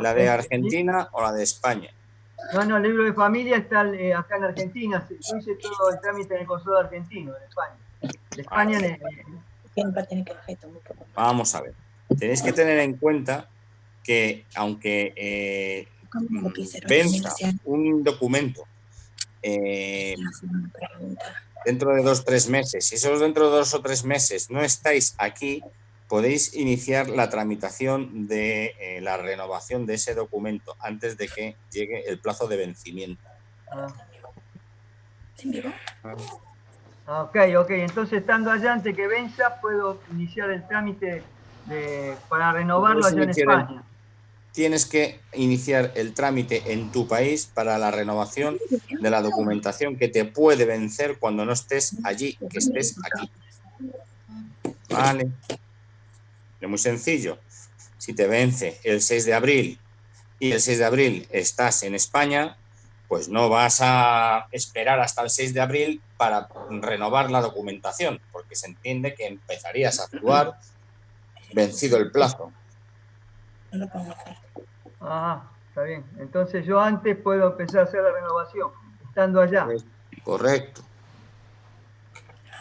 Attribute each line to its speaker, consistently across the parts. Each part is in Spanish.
Speaker 1: ¿La de Argentina o la de España?
Speaker 2: No, no, el libro de familia está eh, acá en Argentina. Yo hice todo el trámite en el consulado argentino, en España. De España
Speaker 1: Vamos a ver. Tenéis que tener en cuenta que aunque eh, venza un documento eh, dentro de dos o tres meses, si solo dentro de dos o tres meses no estáis aquí, podéis iniciar la tramitación de eh, la renovación de ese documento antes de que llegue el plazo de vencimiento.
Speaker 2: Ah. Ok, ok. Entonces, estando allá antes que venza, puedo iniciar el trámite para renovarlo allá en España.
Speaker 1: Tienes que iniciar el trámite en tu país para la renovación de la documentación que te puede vencer cuando no estés allí, que estés aquí. Vale. Es muy sencillo. Si te vence el 6 de abril y el 6 de abril estás en España, pues no vas a esperar hasta el 6 de abril para renovar la documentación, porque se entiende que empezarías a actuar vencido el plazo.
Speaker 2: Ah, está bien. Entonces yo antes puedo empezar a hacer la renovación, estando allá.
Speaker 1: Correcto.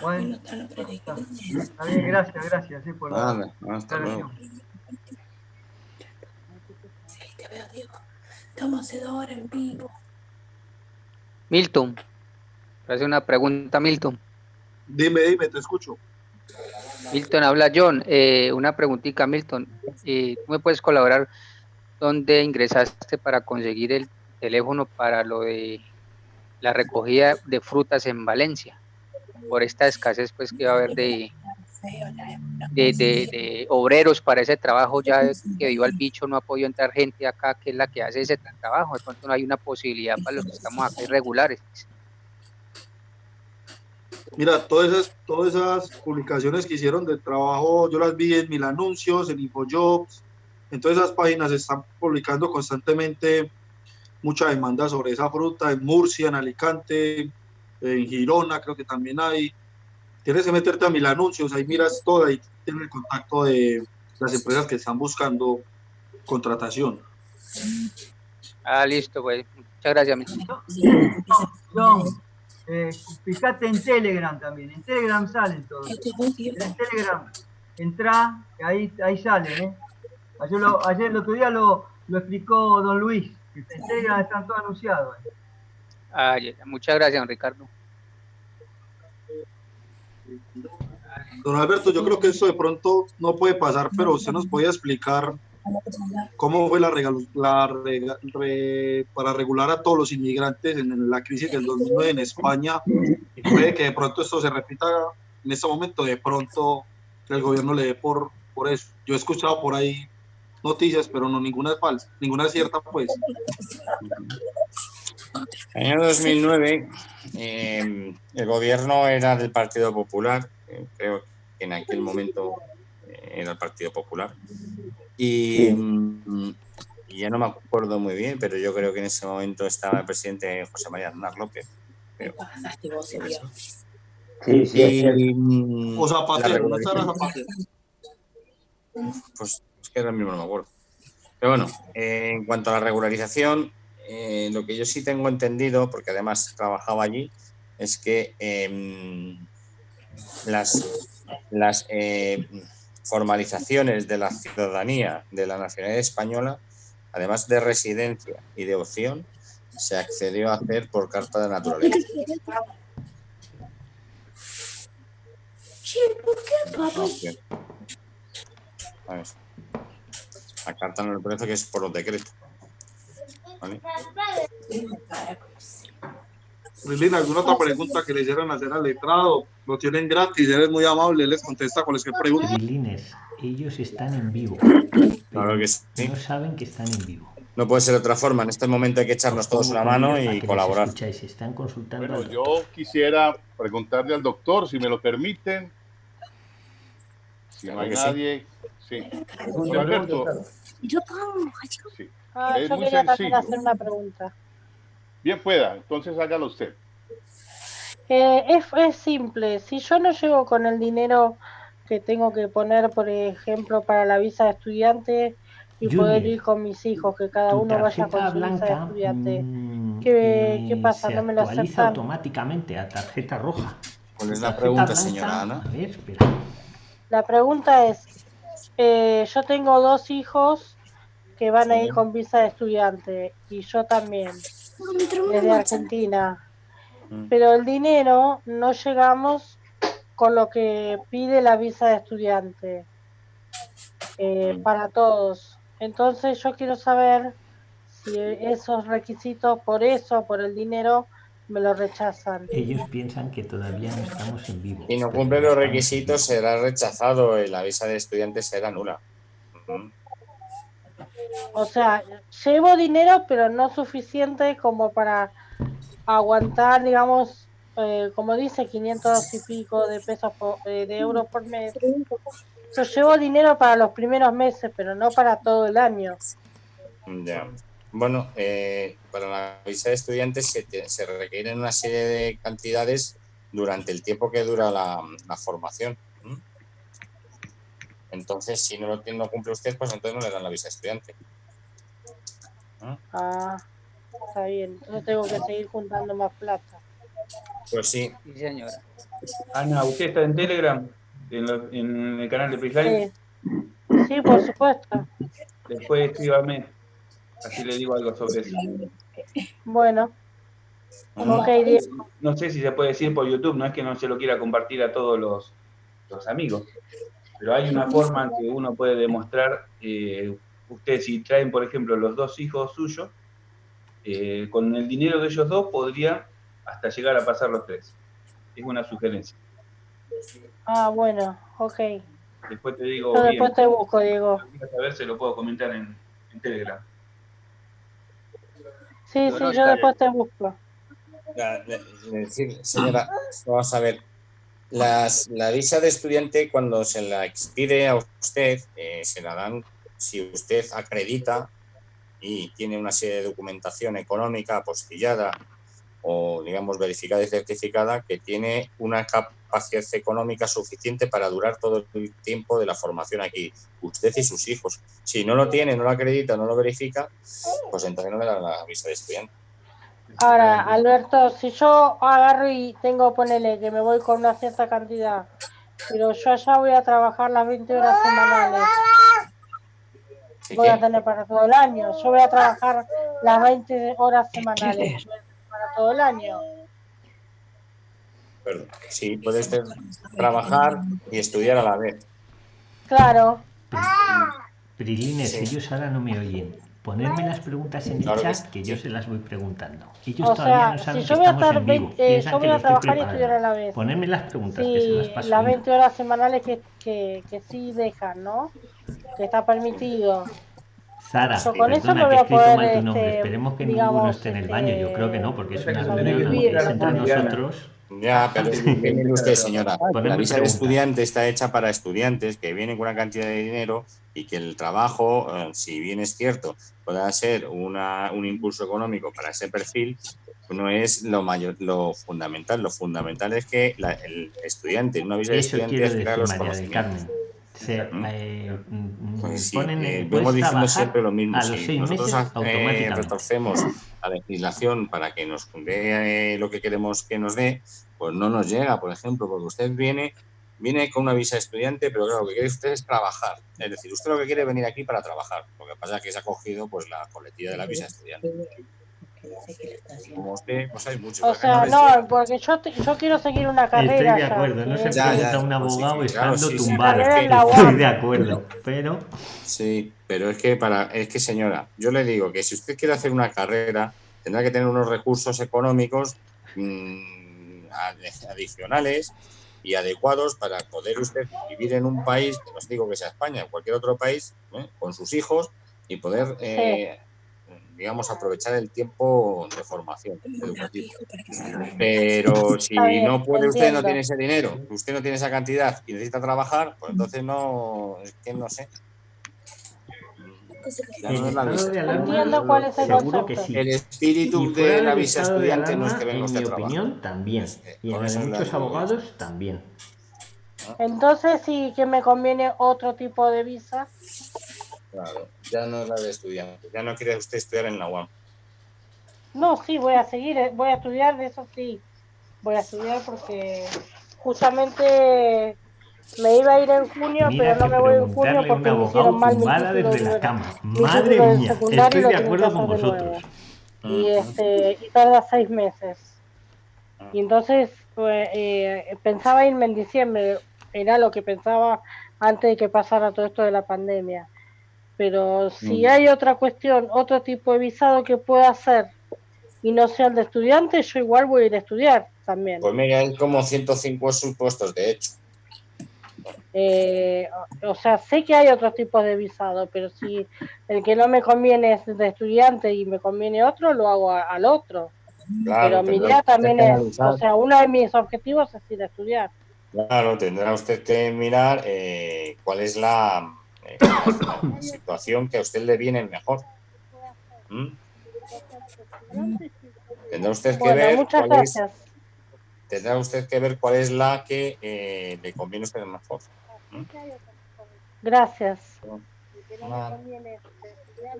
Speaker 2: Bueno, está bien, gracias, gracias sí, por la hasta luego.
Speaker 3: Sí, te veo, Diego. Estamos ahora en vivo.
Speaker 4: Milton, hace una pregunta, Milton.
Speaker 5: Dime, dime, te escucho.
Speaker 4: Milton, habla John. Eh, una preguntita, Milton. Eh, ¿Tú me puedes colaborar dónde ingresaste para conseguir el teléfono para lo de la recogida de frutas en Valencia? Por esta escasez pues que va a haber de, de, obreros para ese trabajo, ya que viva el bicho, no ha podido entrar gente acá que es la que hace ese trabajo, de pronto no hay una posibilidad para los que estamos acá irregulares.
Speaker 5: Mira, todas esas, todas esas publicaciones que hicieron de trabajo, yo las vi en Mil Anuncios, en InfoJobs, en todas esas páginas están publicando constantemente mucha demanda sobre esa fruta, en Murcia, en Alicante, en Girona creo que también hay. Tienes que meterte a mil anuncios, ahí miras todo, ahí tienes el contacto de las empresas que están buscando contratación.
Speaker 4: Ah, listo, pues. Muchas gracias.
Speaker 2: John, eh, fíjate en Telegram también. En Telegram salen todos. En Telegram, entra, ahí, ahí salen. ¿eh? Ayer, lo, ayer el otro día lo, lo explicó don Luis. En Telegram están todos anunciados. ¿eh?
Speaker 4: Ah, muchas gracias, don Ricardo.
Speaker 5: Don Alberto, yo creo que eso de pronto no puede pasar, pero usted nos podía explicar cómo fue la, para regular a todos los inmigrantes en la crisis del 2009 en España y puede que de pronto esto se repita en este momento, de pronto el gobierno le dé por, por eso. Yo he escuchado por ahí noticias, pero no ninguna es falsa, ninguna es cierta, pues.
Speaker 1: En el año 2009 em, el gobierno era del Partido Popular, eh, creo que en aquel momento eh, era el Partido Popular, y, mm, y, ya no me acuerdo muy bien, pero yo creo que en ese momento estaba el presidente José María Aznar López.
Speaker 5: Sí, sí, mm, o Zapatero, ¿no Zapatero?
Speaker 1: Pues es que ahora mismo no me acuerdo. Pero bueno, eh, en cuanto a la regularización, eh, lo que yo sí tengo entendido, porque además trabajaba allí, es que em, las, las eh, formalizaciones de la ciudadanía de la nacionalidad española, además de residencia y de opción, se accedió a hacer por carta de naturaleza. La carta no le parece que es por los decretos.
Speaker 5: ¿Vale? ¿alguna otra pregunta que le hicieran hacer al letrado? Lo tienen gratis, eres muy amable, les contesta cualquier pregunta.
Speaker 6: ellos están en vivo.
Speaker 1: Claro que sí.
Speaker 6: No saben que están en vivo.
Speaker 1: No puede ser de otra forma. En este momento hay que echarnos todos una mano y colaborar.
Speaker 6: están consultando.
Speaker 7: Bueno, yo quisiera preguntarle al doctor, si me lo permiten. Si no hay nadie. Sí. Alberto. Yo
Speaker 8: Sí. Ah, yo quería también hacer una pregunta.
Speaker 7: Bien pueda, entonces hágalo usted.
Speaker 8: Eh, es, es simple, si yo no llego con el dinero que tengo que poner, por ejemplo, para la visa de estudiante, y
Speaker 6: Junior.
Speaker 8: poder ir con mis hijos, que cada uno vaya con su visa de
Speaker 6: blanca
Speaker 8: estudiante.
Speaker 6: mm,
Speaker 8: ¿Qué- qué
Speaker 6: eh,
Speaker 8: pasa?
Speaker 6: se
Speaker 8: ¿No me lo
Speaker 6: actualiza
Speaker 8: aceptan?
Speaker 6: automáticamente a tarjeta roja.
Speaker 1: ¿Cuál es la pregunta,
Speaker 6: blanca-
Speaker 1: señora Ana?
Speaker 6: A ver, espera.
Speaker 8: La pregunta es, eh, yo tengo dos hijos que van a ir con visa de estudiante y yo también, desde Argentina.
Speaker 1: Mm.
Speaker 8: Pero el dinero no llegamos con lo que pide la visa de estudiante eh,
Speaker 1: Mm.
Speaker 8: para todos. Entonces yo quiero saber si esos requisitos, por eso, por el dinero, me lo rechazan.
Speaker 6: Ellos piensan que todavía no estamos en vivo.
Speaker 1: Si no cumple los requisitos, será rechazado y la visa de estudiante será nula. Ujú.
Speaker 8: O sea, llevo dinero, pero no suficiente como para aguantar, digamos, eh, como dice, 500 y pico de pesos por- eh, de euros por mes. Yo llevo dinero para los primeros meses, pero no para todo el año.
Speaker 1: Ya. Bueno, eh, para la visa de estudiante se, se requieren una serie de cantidades durante el tiempo que dura la formación. Entonces, si no lo tiene- no cumple usted, pues entonces no le dan la visa de estudiante.
Speaker 8: Ah, está bien. Entonces tengo que seguir juntando más plata.
Speaker 1: Pues sí,
Speaker 4: Sí, señora.
Speaker 9: Ana, ¿usted está en Telegram? En, lo- en el canal de Freeline.
Speaker 8: Sí. sí, por supuesto.
Speaker 9: Después escríbame. Así le digo algo sobre eso.
Speaker 8: Bueno,
Speaker 1: ¿no?
Speaker 8: ok, Diego.
Speaker 9: No sé si se puede decir por YouTube, no es que no se lo quiera compartir a todos los, los amigos. Pero hay una forma en que uno puede demostrar, eh, ustedes si traen, por ejemplo, los dos hijos suyos, eh, con el dinero de ellos dos podría hasta llegar a pasar los tres. Es una sugerencia.
Speaker 8: Ah, bueno, ok.
Speaker 9: Después te digo
Speaker 8: Yo
Speaker 9: bien.
Speaker 8: después te busco, Diego.
Speaker 9: Si quieres saber, se lo puedo comentar en, en Telegram.
Speaker 8: Sí,
Speaker 9: No, no,
Speaker 8: sí, yo después te busco.
Speaker 1: Ya, le- le decir, señora, vamos a ver. Las, la visa de estudiante, cuando se la expide a usted, eh, se la dan si usted acredita y tiene una serie de documentación económica apostillada o, digamos, verificada y certificada que tiene una capacidad económica suficiente para durar todo el tiempo de la formación aquí, usted y sus hijos. Si no lo tiene, no lo acredita, no lo verifica, pues entonces no le dan la visa de estudiante.
Speaker 8: Ahora, Alberto, si yo agarro y tengo, ponele que me voy con una cierta cantidad, pero yo allá voy a trabajar las 20 horas semanales,
Speaker 1: ¿Sí
Speaker 8: voy a tener para todo el año. Yo voy a trabajar las 20 horas semanales yo voy a tener para todo el año.
Speaker 1: Perdón. Sí, puede usted trabajar y estudiar a la vez.
Speaker 8: Claro,
Speaker 6: Prilines,
Speaker 1: Sí.
Speaker 6: ellos ahora no me oyen. Ponerme las preguntas en el
Speaker 1: Claro que
Speaker 6: chat
Speaker 1: sí.
Speaker 6: que yo se las voy preguntando. Ellos
Speaker 8: o
Speaker 6: todavía
Speaker 8: sea,
Speaker 6: no
Speaker 8: si
Speaker 6: saben
Speaker 8: yo
Speaker 6: que
Speaker 8: voy a estar,
Speaker 6: en vivo.
Speaker 8: 20, eh, yo
Speaker 6: que
Speaker 8: voy a trabajar y estudiar a la vez.
Speaker 6: Ponerme las preguntas que se las
Speaker 8: Sí,
Speaker 6: paso.
Speaker 8: las
Speaker 6: yo.
Speaker 8: 20 horas semanales que, que, que sí dejan, ¿no? Que está permitido.
Speaker 6: Sara,
Speaker 8: Yo con eso
Speaker 6: perdona que
Speaker 8: voy
Speaker 6: he
Speaker 8: a
Speaker 6: escrito
Speaker 8: poder,
Speaker 6: mal tu nombre.
Speaker 8: este,
Speaker 6: Esperemos que
Speaker 8: digamos,
Speaker 6: ninguno esté en el baño. Yo creo que no, porque es una reunión es entre nosotros.
Speaker 1: Ya, pero es que mire usted, señora,
Speaker 6: Ponerme
Speaker 1: la visa de estudiante está hecha para estudiantes que vienen con una cantidad de dinero y que el trabajo, eh, si bien es cierto, pueda ser una, un impulso económico para ese perfil, no es lo mayor, lo fundamental. Lo fundamental es que la- el estudiante una visa de
Speaker 6: Eso
Speaker 1: estudiante
Speaker 6: decir,
Speaker 1: los
Speaker 6: María del
Speaker 1: conocimientos. Sí,
Speaker 6: ponen,
Speaker 1: eh, vemos diciendo siempre lo mismo. Si nosotros eh, retorcemos la legislación para que nos dé eh, lo que queremos que nos dé, pues no nos llega, por ejemplo, porque usted viene, viene con una visa de estudiante, pero claro, lo que quiere usted es trabajar. Es decir, usted lo que quiere es venir aquí para trabajar. Lo que pasa es que se ha cogido pues la coletilla de la visa Como usted, pues hay muchos.
Speaker 8: O
Speaker 1: no
Speaker 8: sea, no, porque yo, te- yo quiero seguir una carrera.
Speaker 6: Estoy de
Speaker 8: ya,
Speaker 6: acuerdo, no
Speaker 8: que
Speaker 6: se
Speaker 1: Ya,
Speaker 6: pregunta
Speaker 1: ya,
Speaker 6: un
Speaker 1: sí,
Speaker 6: abogado
Speaker 1: sí, claro,
Speaker 6: estando
Speaker 1: sí, sí.
Speaker 6: tumbado.
Speaker 8: La
Speaker 6: Estoy de acuerdo, pero
Speaker 1: Sí, pero es que para, es que señora, yo le digo que si usted quiere hacer una carrera, tendrá que tener unos recursos económicos mm, adicionales y adecuados para poder usted vivir en un país, que no os digo que sea España, cualquier otro país, ¿eh? con sus hijos y poder, eh, digamos, aprovechar el tiempo de formación educativa. Pero si no puede usted, no tiene ese dinero, usted no tiene esa cantidad y necesita trabajar, pues entonces no, es que no sé. Ya
Speaker 6: el
Speaker 1: no es la
Speaker 6: estado
Speaker 1: visa.
Speaker 6: de alarma
Speaker 8: Entiendo cuál es el
Speaker 6: seguro que
Speaker 8: concepto.
Speaker 6: sí.
Speaker 1: El espíritu de la visa
Speaker 6: estado de
Speaker 1: estudiante no es
Speaker 6: alarma,
Speaker 1: que venga
Speaker 6: en
Speaker 1: usted
Speaker 6: mi
Speaker 1: a trabajar.
Speaker 6: opinión, también.
Speaker 1: Eh,
Speaker 6: Y en la
Speaker 1: la
Speaker 6: muchos abogados, también.
Speaker 8: Entonces sí que me conviene otro tipo de visa.
Speaker 1: Claro, ya no es la de estudiante. Ya no quiere usted estudiar en la UAM.
Speaker 8: No, sí, voy a seguir, eh, voy a estudiar, de eso sí. Voy a estudiar porque justamente me iba a ir en junio,
Speaker 6: Mira
Speaker 8: pero no me voy en junio porque me
Speaker 6: abogado
Speaker 8: hicieron mal mi
Speaker 6: tumbada
Speaker 8: título,
Speaker 6: desde la
Speaker 8: de-
Speaker 6: cama.
Speaker 8: mi
Speaker 6: Madre mía, estoy de acuerdo con vosotros.
Speaker 8: Y, este, y tarda seis meses. Y entonces pues, eh, pensaba irme en diciembre, era lo que pensaba antes de que pasara todo esto de la pandemia. Pero si
Speaker 1: Mm.
Speaker 8: hay otra cuestión, otro tipo de visado que pueda hacer y no sea el de estudiante, yo igual voy a ir a estudiar también.
Speaker 1: Pues mira, hay como 105 supuestos, de hecho.
Speaker 8: Eh, o sea, sé que hay otros tipos de visado, pero si el que no me conviene es de estudiante y me conviene otro, lo hago a- al otro.
Speaker 1: Claro,
Speaker 8: pero mi idea también es, o sea, uno de mis objetivos es ir a estudiar.
Speaker 1: Claro, tendrá usted que mirar eh, cuál es la, eh, situación que a usted le viene mejor. ¿Mm? Tendrá usted que
Speaker 8: Bueno,
Speaker 1: ver
Speaker 8: muchas
Speaker 1: cuál es,
Speaker 8: gracias.
Speaker 1: tendrá usted que ver cuál es la que eh, le conviene a usted mejor.
Speaker 8: Gracias.
Speaker 1: Nada.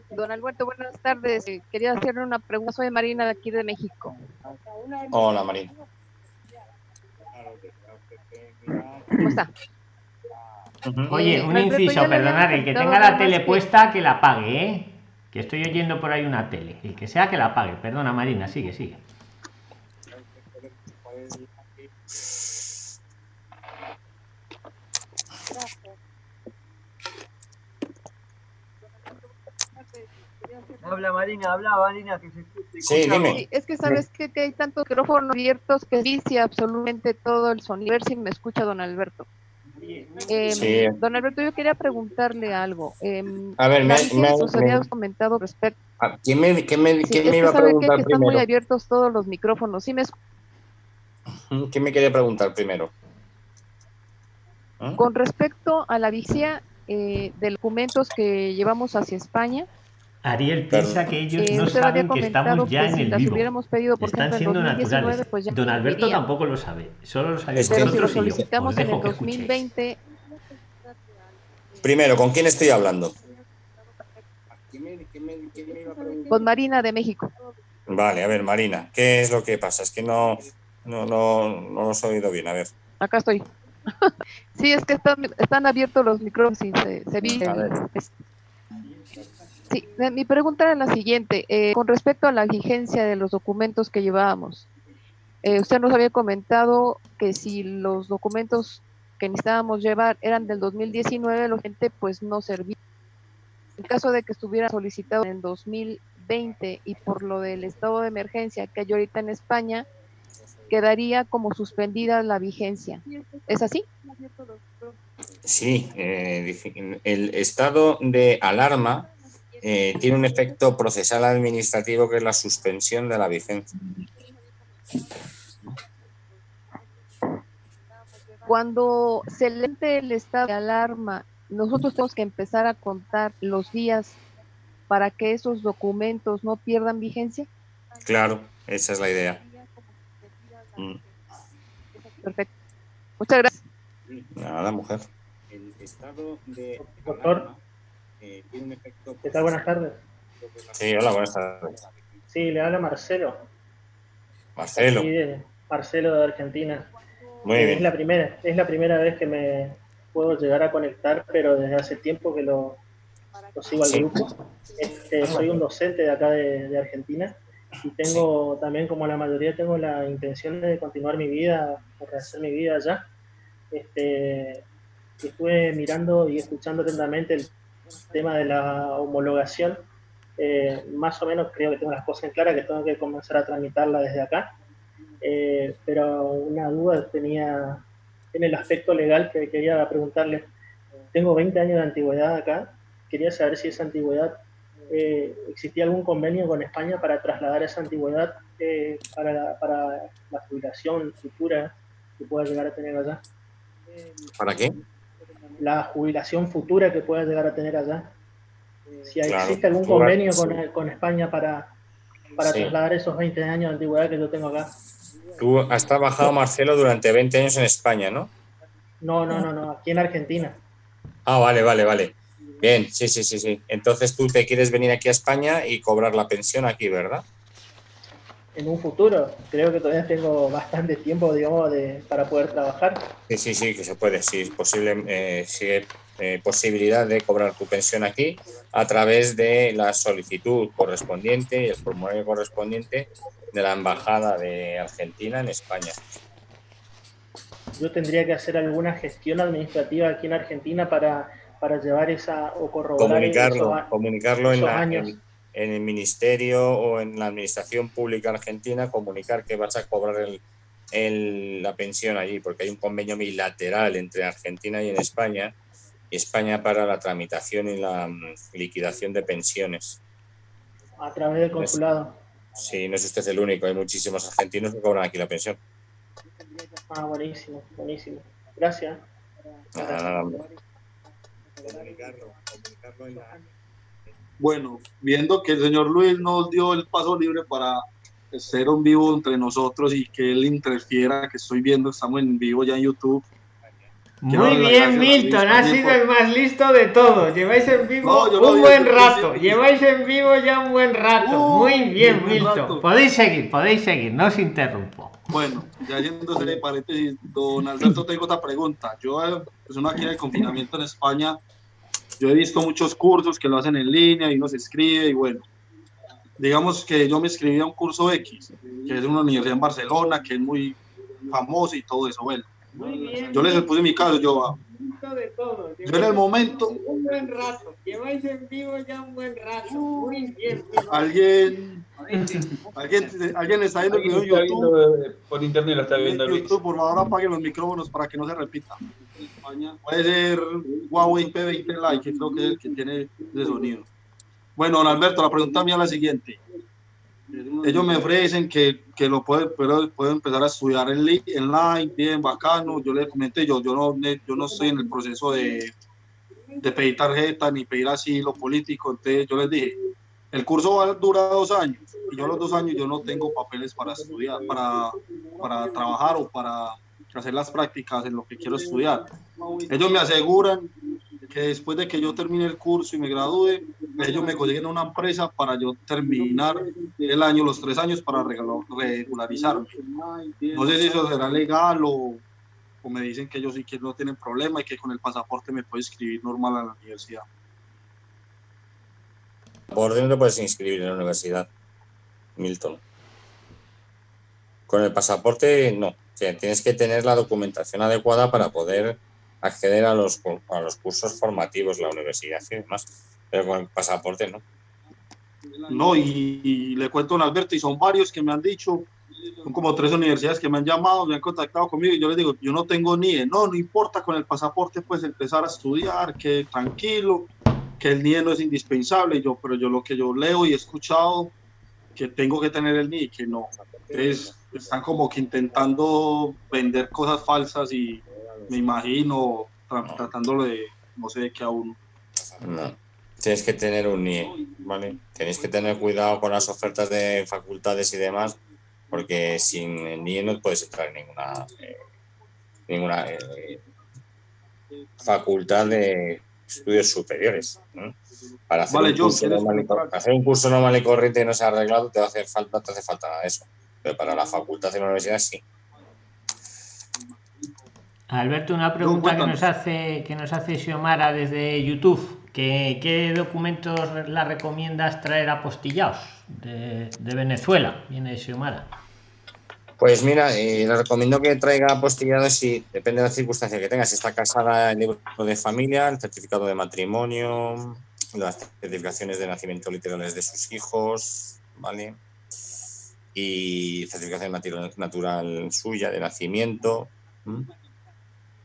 Speaker 10: Don Alberto, buenas tardes. Quería hacerle una pregunta. Soy Marina de aquí de México.
Speaker 1: Hola, Marina.
Speaker 10: ¿Cómo está?
Speaker 6: Oye,
Speaker 10: Eh,
Speaker 6: un inciso, perdonad, el que tenga la tele puesta, que la apague, ¿eh? Que estoy oyendo por ahí una tele. El que sea, que la apague. Perdona, Marina, sigue, sigue.
Speaker 2: Habla Marina, habla Marina, que se escuche.
Speaker 1: Sí, dime.
Speaker 10: Sí, es que sabes que, que hay tantos micrófonos abiertos que dice absolutamente todo el sonido. A ver si me escucha don Alberto. Eh,
Speaker 1: Sí.
Speaker 10: Don Alberto, yo quería preguntarle algo. Eh,
Speaker 1: A ver, me- me- me-
Speaker 10: comentado respecto.
Speaker 1: Ah, ¿Quién me, quién me-
Speaker 10: Sí,
Speaker 1: quién me iba a
Speaker 10: sabe que,
Speaker 1: preguntar
Speaker 10: que están muy
Speaker 1: primero?
Speaker 10: abiertos todos los micrófonos. ¿Sí me
Speaker 1: ¿Quién me quería preguntar primero? ¿Mm?
Speaker 10: Con respecto a la vigencia eh, de documentos que llevamos hacia España,
Speaker 6: Ariel piensa que ellos
Speaker 10: eh,
Speaker 6: no saben que estamos ya
Speaker 10: que
Speaker 6: en
Speaker 10: si
Speaker 6: el
Speaker 10: las
Speaker 6: vivo.
Speaker 10: hubiéramos pedido, por
Speaker 6: Están
Speaker 10: ejemplo,
Speaker 6: siendo
Speaker 10: 2019,
Speaker 6: naturales.
Speaker 10: pues ya
Speaker 6: Don Alberto tampoco lo sabe. Solo lo sabéis
Speaker 10: Pero si lo
Speaker 6: vosotros y yo.
Speaker 10: solicitamos
Speaker 6: Os
Speaker 10: en el
Speaker 6: que escuchéis.
Speaker 10: 2020,
Speaker 1: Primero, ¿con quién estoy hablando?
Speaker 10: con Marina de México.
Speaker 1: Vale, a ver, Marina, ¿qué es lo que pasa? Es que no, no, no, no los he oído bien. A ver.
Speaker 10: Acá estoy. sí, es que están, están abiertos los micrófonos y se, se. Sí, mi pregunta era la siguiente. eh, con respecto a la vigencia de los documentos que llevábamos, eh, usted nos había comentado que si los documentos que necesitábamos llevar eran del 2019, la gente pues no servía. En caso de que estuviera solicitado en 2020 y por lo del estado de emergencia que hay ahorita en España, quedaría como suspendida la vigencia. ¿Es así?
Speaker 1: Sí, eh, el estado de alarma eh, tiene un efecto procesal administrativo que es la suspensión de la vigencia.
Speaker 10: Cuando se lente el estado de alarma, nosotros tenemos que empezar a contar los días para que esos documentos no pierdan vigencia.
Speaker 1: Claro, esa es la idea. Mm,
Speaker 10: Perfecto. Muchas gracias.
Speaker 1: Nada, mujer. El estado de
Speaker 11: Doctor,
Speaker 1: eh, tiene un efecto
Speaker 11: ¿qué tal? Buenas tardes.
Speaker 1: Sí, hola, buenas tardes.
Speaker 11: Sí, le habla Marcelo.
Speaker 1: Marcelo.
Speaker 11: De- Marcelo de Argentina.
Speaker 1: Muy bien.
Speaker 11: Es la primera, es la primera vez que me puedo llegar a conectar, pero desde hace tiempo que lo, lo sigo al
Speaker 1: Sí.
Speaker 11: grupo. Este, soy un docente de acá de, de Argentina y tengo también, como la mayoría, tengo la intención de continuar mi vida, o rehacer mi vida allá. Este, estuve mirando y escuchando atentamente el tema de la homologación. Eh, más o menos creo que tengo las cosas en claras, que tengo que comenzar a tramitarla desde acá. Eh, pero una duda tenía en el aspecto legal que quería preguntarle. Tengo 20 años de antigüedad acá. Quería saber si esa antigüedad, eh, existía algún convenio con España para trasladar esa antigüedad eh, para, la, para la jubilación futura que pueda llegar a tener allá.
Speaker 1: ¿Para qué?
Speaker 11: La jubilación futura que pueda llegar a tener allá. Si
Speaker 1: Claro,
Speaker 11: existe algún
Speaker 1: futura,
Speaker 11: convenio
Speaker 1: sí.
Speaker 11: con, con España para, para
Speaker 1: Sí.
Speaker 11: trasladar esos 20 años de antigüedad que yo tengo acá.
Speaker 1: Tú has trabajado, Marcelo, durante 20 años en España, ¿no?
Speaker 11: No, no, no, no, aquí en Argentina.
Speaker 1: Ah, vale, vale, vale. Bien, sí, sí, sí, sí. Entonces tú te quieres venir aquí a España y cobrar la pensión aquí, ¿verdad?
Speaker 11: En un futuro, creo que todavía tengo bastante tiempo, digamos, de, para poder trabajar.
Speaker 1: Sí, sí, sí, que se puede, sí, es posible, eh, sí, eh, posibilidad de cobrar tu pensión aquí a través de la solicitud correspondiente y el formulario correspondiente de la Embajada de Argentina en España.
Speaker 11: Yo tendría que hacer alguna gestión administrativa aquí en Argentina para, para llevar esa o corroborar
Speaker 1: Comunicarlo,
Speaker 11: esos-
Speaker 1: comunicarlo en, la-
Speaker 11: años.
Speaker 1: en- en el ministerio o en la administración pública argentina, comunicar que vas a cobrar el- el- la pensión allí, porque hay un convenio bilateral entre Argentina y en España, y España para la tramitación y la mm, liquidación de pensiones.
Speaker 11: a través del consulado.
Speaker 1: Sí, no es usted el único, hay muchísimos argentinos que cobran aquí la pensión.
Speaker 11: Ah, buenísimo, buenísimo. Gracias.
Speaker 1: Nada, nada, hombre.
Speaker 5: Bueno, viendo que el señor Luis nos dio el paso libre para ser un vivo entre nosotros y que él interfiera, que estoy viendo, estamos en vivo ya en YouTube. Quiero
Speaker 6: Muy bien, Milton,
Speaker 5: también
Speaker 6: sido el más listo de todos. Lleváis en vivo
Speaker 5: No,
Speaker 6: un buen rato.
Speaker 5: siempre-
Speaker 6: Lleváis en vivo ya un buen rato.
Speaker 5: Uh,
Speaker 6: Muy bien,
Speaker 5: buen
Speaker 6: Milton.
Speaker 5: rato.
Speaker 6: Podéis seguir, podéis seguir, no os interrumpo.
Speaker 5: Bueno, ya yéndose de paréntesis, don Alberto, tengo otra pregunta. Yo, eh, uno aquí en el confinamiento en España, yo he visto muchos cursos que lo hacen en línea y uno se escribe y bueno, digamos que yo me inscribí a un curso X, que es una universidad en Barcelona, que es muy famosa y todo eso. Bueno, yo les puse mi caso, yo, ah,
Speaker 6: De todo.
Speaker 5: yo en el momento,
Speaker 6: Un buen rato. Lleváis en vivo ya un buen rato. Muy bien.
Speaker 5: alguien, alguien, alguien está viendo el video YouTube.
Speaker 9: viendo, eh, por internet lo está viendo.
Speaker 5: YouTube, por favor, apaguen los micrófonos para que no se repita. Puede ser Huawei P20 Lite, que creo que es el que tiene de sonido. Bueno, don Alberto, la pregunta mía es la siguiente. Ellos me ofrecen que, que lo puedo, puedo, puedo empezar a estudiar en li- online, bien, bacano. Yo le comenté, yo, yo, no, yo no estoy en el proceso de, de pedir tarjeta ni pedir asilo político. Entonces yo les dije, el curso va a durar dos años y yo los dos años yo no tengo papeles para estudiar, para, para trabajar o para hacer las prácticas en lo que quiero estudiar. Ellos me aseguran que después de que yo termine el curso y me gradúe, ellos me consiguen una empresa para yo terminar el año, los tres años para regularizarme. No sé si eso será legal o, o me dicen que ellos sí que no tienen problema y que con el pasaporte me puedo inscribir normal a la universidad.
Speaker 1: Por dentro puedes inscribir en la universidad, Milton. Con el pasaporte, no. Tienes que tener la documentación adecuada para poder acceder a los, a los cursos formativos, la universidad y demás. Pero con el pasaporte, no.
Speaker 5: No, y, y le cuento a Alberto, y son varios que me han dicho, son como tres universidades que me han llamado, me han contactado conmigo, y yo les digo, yo no tengo NIE, no, no importa con el pasaporte, pues empezar a estudiar, que tranquilo, que el NIE no es indispensable, y yo, pero yo lo que yo leo y he escuchado, que tengo que tener el NIE, que no. Entonces, están como que intentando vender cosas falsas y me imagino tra- tratándolo de, no sé, de que aún
Speaker 1: No. Tienes que tener un NIE, ¿vale? Tenéis que tener cuidado con las ofertas de facultades y demás, porque sin el NIE no puedes entrar en ninguna, eh, ninguna eh, facultad de estudios superiores. ¿no? Para hacer,
Speaker 5: Vale,
Speaker 1: un curso
Speaker 5: ¿quieres
Speaker 1: normal hacer un curso normal y corriente y no se ha arreglado, te va a hacer falta, no te hace falta nada de eso. Pero para la facultad de la universidad sí.
Speaker 6: Alberto, una pregunta que nos hace que nos hace Xiomara desde YouTube. ¿Qué, qué documentos la recomiendas traer apostillados de, de Venezuela? Viene Xiomara.
Speaker 1: Pues mira, eh, le recomiendo que traiga apostillado si depende de la circunstancia que tenga. Si está casada, el libro de familia, el certificado de matrimonio, las certificaciones de nacimiento literales de sus hijos, ¿vale? Y certificación natural, natural suya de nacimiento.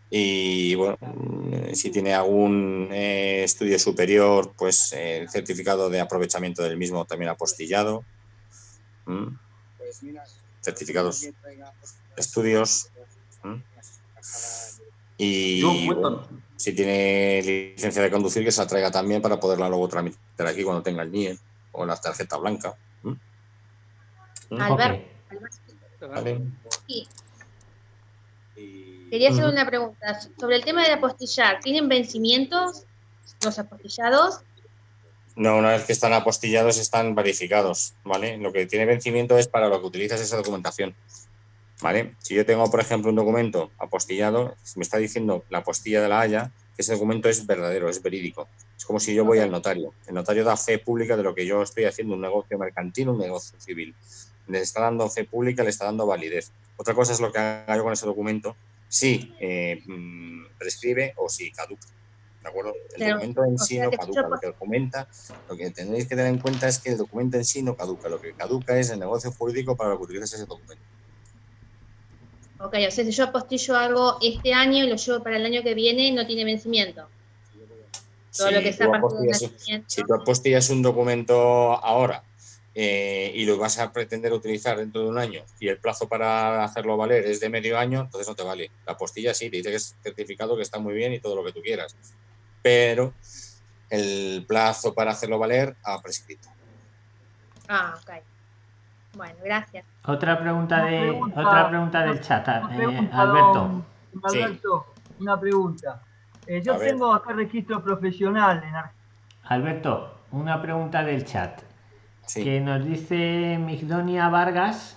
Speaker 1: Y bueno, mm, si tiene algún eh, estudio superior, pues eh, el certificado de aprovechamiento del mismo también apostillado. ¿m? certificados estudios. Y bueno, si tiene licencia de conducir, que se la traiga también para poderla luego tramitar aquí cuando tenga el NIE o la tarjeta blanca. ¿M? ¿m?
Speaker 12: Albert,
Speaker 1: Vale.
Speaker 12: sí. Quería hacer una pregunta sobre el tema de apostillar. ¿Tienen vencimientos? los apostillados.
Speaker 1: No, una vez que están apostillados están verificados, ¿vale? Lo que tiene vencimiento es para lo que utilizas esa documentación, ¿vale? Si yo tengo, por ejemplo, un documento apostillado, me está diciendo la apostilla de la Haya, que ese documento es verdadero, es verídico. Es como si yo voy al notario. El notario da fe pública de lo que yo estoy haciendo, un negocio mercantil, un negocio civil. Le está dando fe pública, le está dando validez. Otra cosa es lo que haga yo con ese documento, si eh, mm, prescribe o si caduca. ¿De acuerdo? El documento en sí no caduca. Lo que documenta, lo que tenéis que tener en cuenta es que el documento en sí no caduca. Lo que caduca es el negocio jurídico para lo que utilizas ese documento.
Speaker 12: Ok, o sea, si yo apostillo algo este año y lo llevo para el año que viene, no tiene vencimiento.
Speaker 1: Todo lo que está si tú apostillas un documento ahora eh, y lo vas a pretender utilizar dentro de un año y el plazo para hacerlo valer es de medio año, entonces no te vale. La apostilla sí, te dice que es certificado, que está muy bien y todo lo que tú quieras, pero el plazo para hacerlo valer ha prescrito.
Speaker 12: Ah, ok. Bueno, gracias.
Speaker 6: Otra pregunta, de, otra pregunta del chat, eh, Alberto.
Speaker 2: Alberto, una pregunta. Eh, yo tengo acá registro profesional en Argentina.
Speaker 6: Alberto, una pregunta del chat. Que nos dice Migdonia Vargas.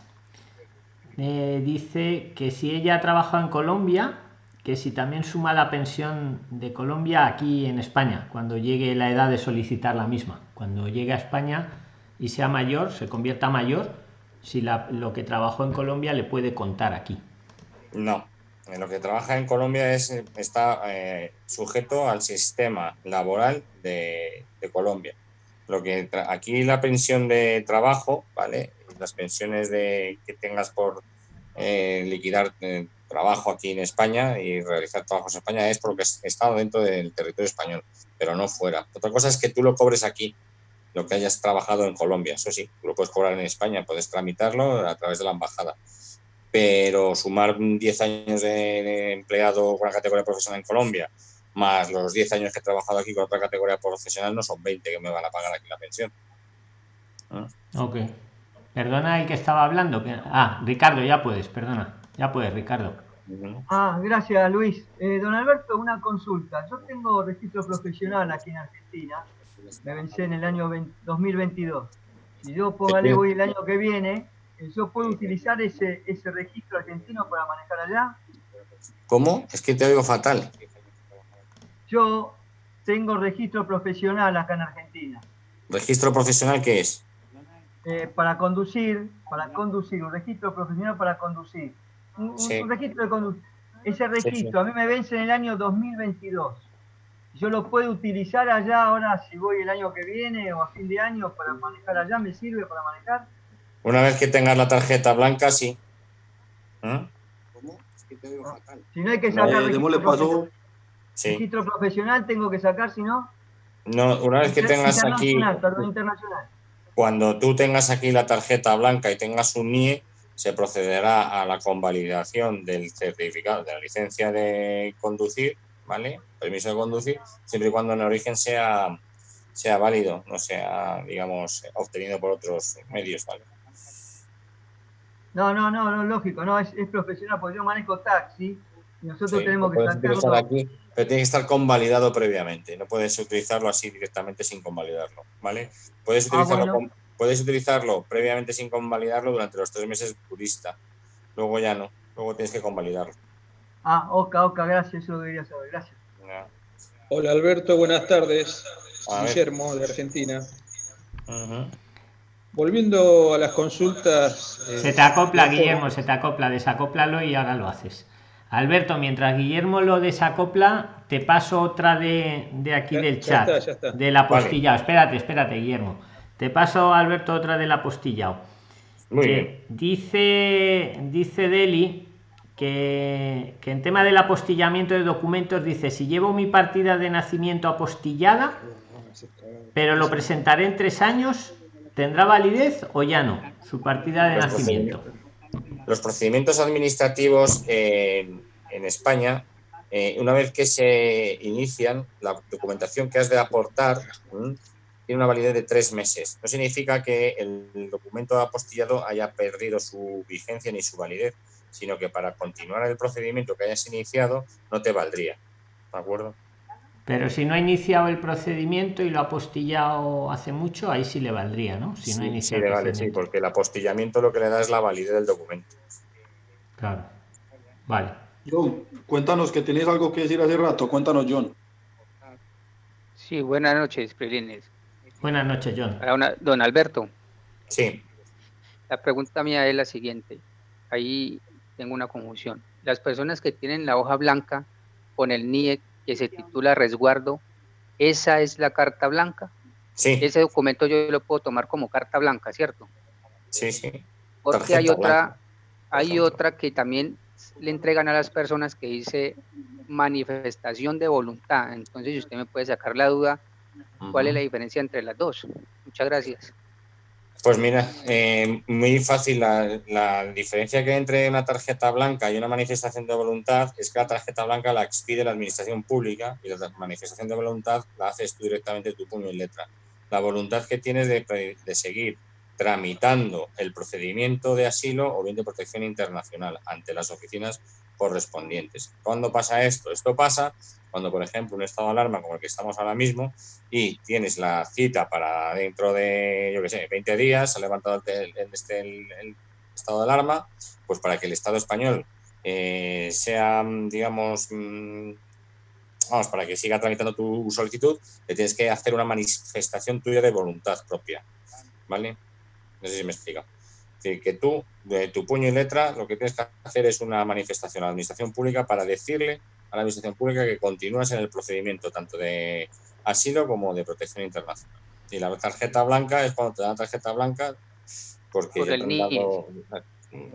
Speaker 6: Eh, dice que si ella trabaja en Colombia, que si también suma la pensión de Colombia aquí en España, cuando llegue la edad de solicitar la misma. Cuando llegue a España y sea mayor, se convierta mayor, si lo que trabajó en Colombia le puede contar aquí.
Speaker 1: No, lo que trabaja en Colombia es, está eh, sujeto al sistema laboral de, Colombia. Lo que aquí la pensión de trabajo, ¿vale? Las pensiones de, que tengas por eh, liquidar eh, trabajo aquí en España y realizar trabajos en España es porque está dentro del territorio español, pero no fuera. Otra cosa es que tú lo cobres aquí, lo que hayas trabajado en Colombia. Eso sí, lo puedes cobrar en España, puedes tramitarlo a través de la embajada pero sumar 10 años de, empleado con la categoría profesional en Colombia, más los 10 años que he trabajado aquí con otra categoría profesional, no son 20 que me van a pagar aquí la pensión.
Speaker 6: ¿Ah? Ok. Perdona el que estaba hablando. Ah, Ricardo, ya puedes, perdona. Ya puedes, Ricardo.
Speaker 2: Ah, gracias, Luis. Eh, don Alberto, una consulta. Yo tengo registro profesional aquí en Argentina. Me vencé en el año 2022. Si yo póngale voy el año que viene, yo puedo utilizar ese, ese registro argentino para manejar allá.
Speaker 1: ¿Cómo? Es que te oigo fatal.
Speaker 2: Yo tengo registro profesional acá en Argentina.
Speaker 1: ¿Registro profesional qué es?
Speaker 2: Eh, para conducir, para conducir, un registro profesional para conducir. Un, registro de conducir. Ese registro a mí me vence en el año 2022. Yo lo puedo utilizar allá ahora si voy el año que viene o a fin de año para manejar allá, ¿me sirve para manejar?
Speaker 1: Una vez que tengas la tarjeta blanca, sí. ¿Eh?
Speaker 2: ¿Cómo? Es que te digo fatal. Si no hay que sacar eh, registro, pasó... registro profesional, tengo que sacar, si no.
Speaker 1: No, una vez que tengas aquí. Perdón, internacional. Cuando tú tengas aquí la tarjeta blanca y tengas un NIE, se procederá a la convalidación del certificado de la licencia de conducir, ¿vale? Permiso de conducir, siempre y cuando en origen sea, sea válido, no sea, digamos, obtenido por otros medios, ¿vale?
Speaker 2: No, no, no, no, lógico, no, es, profesional, porque yo manejo taxi y nosotros tenemos que
Speaker 1: estar aquí, pero tiene que estar convalidado previamente, no puedes utilizarlo así directamente sin convalidarlo, ¿vale? Puedes ah, utilizarlo, puedes utilizarlo previamente sin convalidarlo durante los tres meses turista, luego ya no, luego tienes que convalidarlo.
Speaker 2: Ah, oca, oca, gracias, eso debería saber, gracias.
Speaker 13: Hola Alberto, buenas tardes. Guillermo, de Argentina. Volviendo a las consultas.
Speaker 6: Eh, se te acopla, Guillermo, se te acopla, desacóplalo y ahora lo haces. Alberto, mientras Guillermo lo desacopla, te paso otra de, aquí del chat, de la postilla. Espérate, espérate, Guillermo. Te paso, Alberto, otra de la postilla. Dice, dice Deli que, que en tema del apostillamiento de documentos, dice, si llevo mi partida de nacimiento apostillada, pero lo presentaré en tres años, ¿Tendrá validez o ya no su partida de nacimiento?
Speaker 1: Los procedimientos administrativos en, España, eh, una vez que se inician, la documentación que has de aportar tiene una validez de tres meses. No significa que el documento apostillado haya perdido su vigencia ni su validez, sino que para continuar el procedimiento que hayas iniciado no te valdría. ¿De acuerdo?
Speaker 6: Pero si no ha iniciado el procedimiento y lo ha apostillado hace mucho, ahí sí le valdría, ¿no? Si no
Speaker 1: sí, sí, le vale, sí, porque el apostillamiento lo que le da es la validez del documento.
Speaker 6: Claro. Vale.
Speaker 5: John, cuéntanos que tienes algo que decir hace rato. Cuéntanos, John.
Speaker 4: Sí, buenas noches, Prilines.
Speaker 6: Buenas noches, John.
Speaker 4: don Alberto.
Speaker 1: Sí.
Speaker 4: La pregunta mía es la siguiente. Ahí tengo una confusión. Las personas que tienen la hoja blanca con el NIE que se titula resguardo, ¿esa es la carta blanca?
Speaker 1: Sí.
Speaker 4: Ese documento yo lo puedo tomar como carta blanca, ¿cierto?
Speaker 1: Sí, sí.
Speaker 4: Porque hay otra, hay otra que también le entregan a las personas que dice manifestación de voluntad. Entonces, si usted me puede sacar la duda, ¿cuál es la diferencia entre las dos? Muchas gracias.
Speaker 1: Pues mira, eh, muy fácil. La, diferencia que entre una tarjeta blanca y una manifestación de voluntad es que la tarjeta blanca la expide la administración pública y la manifestación de voluntad la haces tú directamente tu puño y letra. La voluntad que tienes de, de seguir tramitando el procedimiento de asilo o bien de protección internacional ante las oficinas correspondientes. ¿Cuándo pasa esto? Esto pasa cuando, por ejemplo, un estado de alarma como el que estamos ahora mismo y tienes la cita para dentro de, yo qué sé, 20 días, ha levantado el, este, el, estado de alarma, pues para que el Estado español eh, sea, digamos, mm, vamos, para que siga tramitando tu solicitud, le tienes que hacer una manifestación tuya de voluntad propia, ¿vale? No sé si me explica que tú, de tu puño y letra, lo que tienes que hacer es una manifestación a la administración pública para decirle a la administración pública que continúas en el procedimiento tanto de asilo como de protección internacional. Y la tarjeta blanca es cuando te dan la tarjeta blanca porque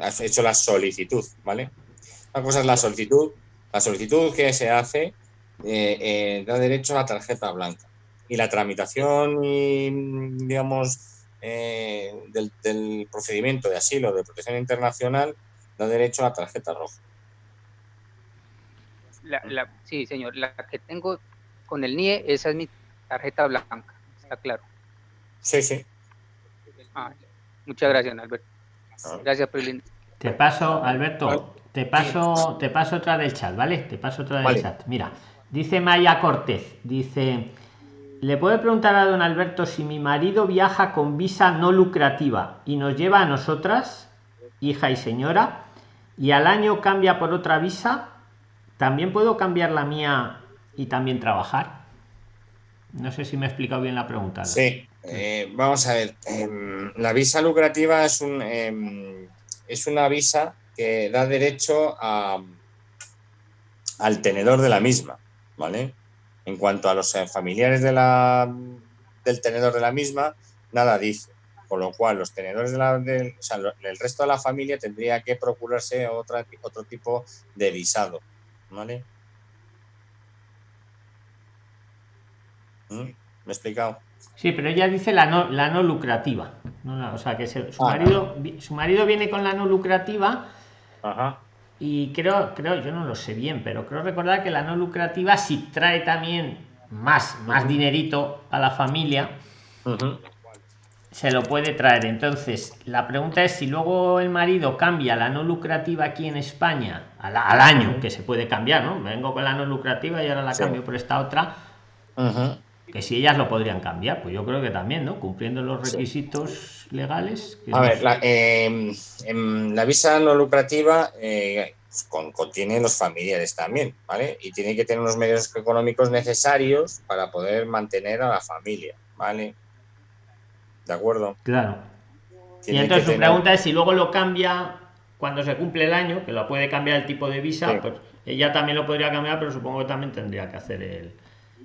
Speaker 1: has hecho la solicitud, ¿vale? Una cosa es la solicitud. La solicitud que se hace eh, eh, da derecho a la tarjeta blanca. Y la tramitación y, digamos, eh, del, procedimiento de asilo de protección internacional da derecho a la tarjeta roja.
Speaker 4: Sí, señor, la que tengo con el NIE, esa es mi tarjeta blanca, está claro.
Speaker 1: Sí, sí.
Speaker 4: Ah, muchas gracias, Alberto. Ah. Gracias, Prilín.
Speaker 6: Te paso, Alberto, te paso, te paso otra del chat, ¿vale? Te paso otra del chat. Mira, dice Maya Cortez, dice, le puede preguntar a don Alberto si mi marido viaja con visa no lucrativa y nos lleva a nosotras, hija y señora, y al año cambia por otra visa, ¿también puedo cambiar la mía y también trabajar? No sé si me he explicado bien la pregunta.
Speaker 1: Sí, eh, vamos a ver. Em, la visa lucrativa es, un, em, es una visa que da derecho a, al tenedor de la misma, ¿vale? En cuanto a los eh, familiares de la, del tenedor de la misma, nada dice. Con lo cual, los tenedores de el resto de la familia tendría que procurarse otra, otro tipo de visado. ¿Vale? ¿Mm? ¿Me he explicado?
Speaker 6: Sí, pero ella dice la no, la no lucrativa. o sea, que su, ah. marido, su marido viene con la no lucrativa.
Speaker 1: Ajá.
Speaker 6: Y creo, creo, yo no lo sé bien, pero creo recordar que la no lucrativa si trae también más, más dinerito a la familia, se lo puede traer. Entonces, la pregunta es si luego el marido cambia la no lucrativa aquí en España al, año, que se puede cambiar, ¿no? Vengo con la no lucrativa y ahora la cambio por esta otra. Que si ellas lo podrían cambiar, pues yo creo que también, ¿no? Cumpliendo los requisitos legales.
Speaker 1: A ver, la, em, em, la, visa no lucrativa eh, pues, contiene los familiares también, ¿vale? Y tiene que tener unos medios económicos necesarios para poder mantener a la familia, ¿vale? ¿De acuerdo?
Speaker 6: Claro. y entonces su pregunta es si luego lo cambia cuando se cumple el año, que lo puede cambiar el tipo de visa, pues ella también lo podría cambiar, pero supongo que también tendría que hacer el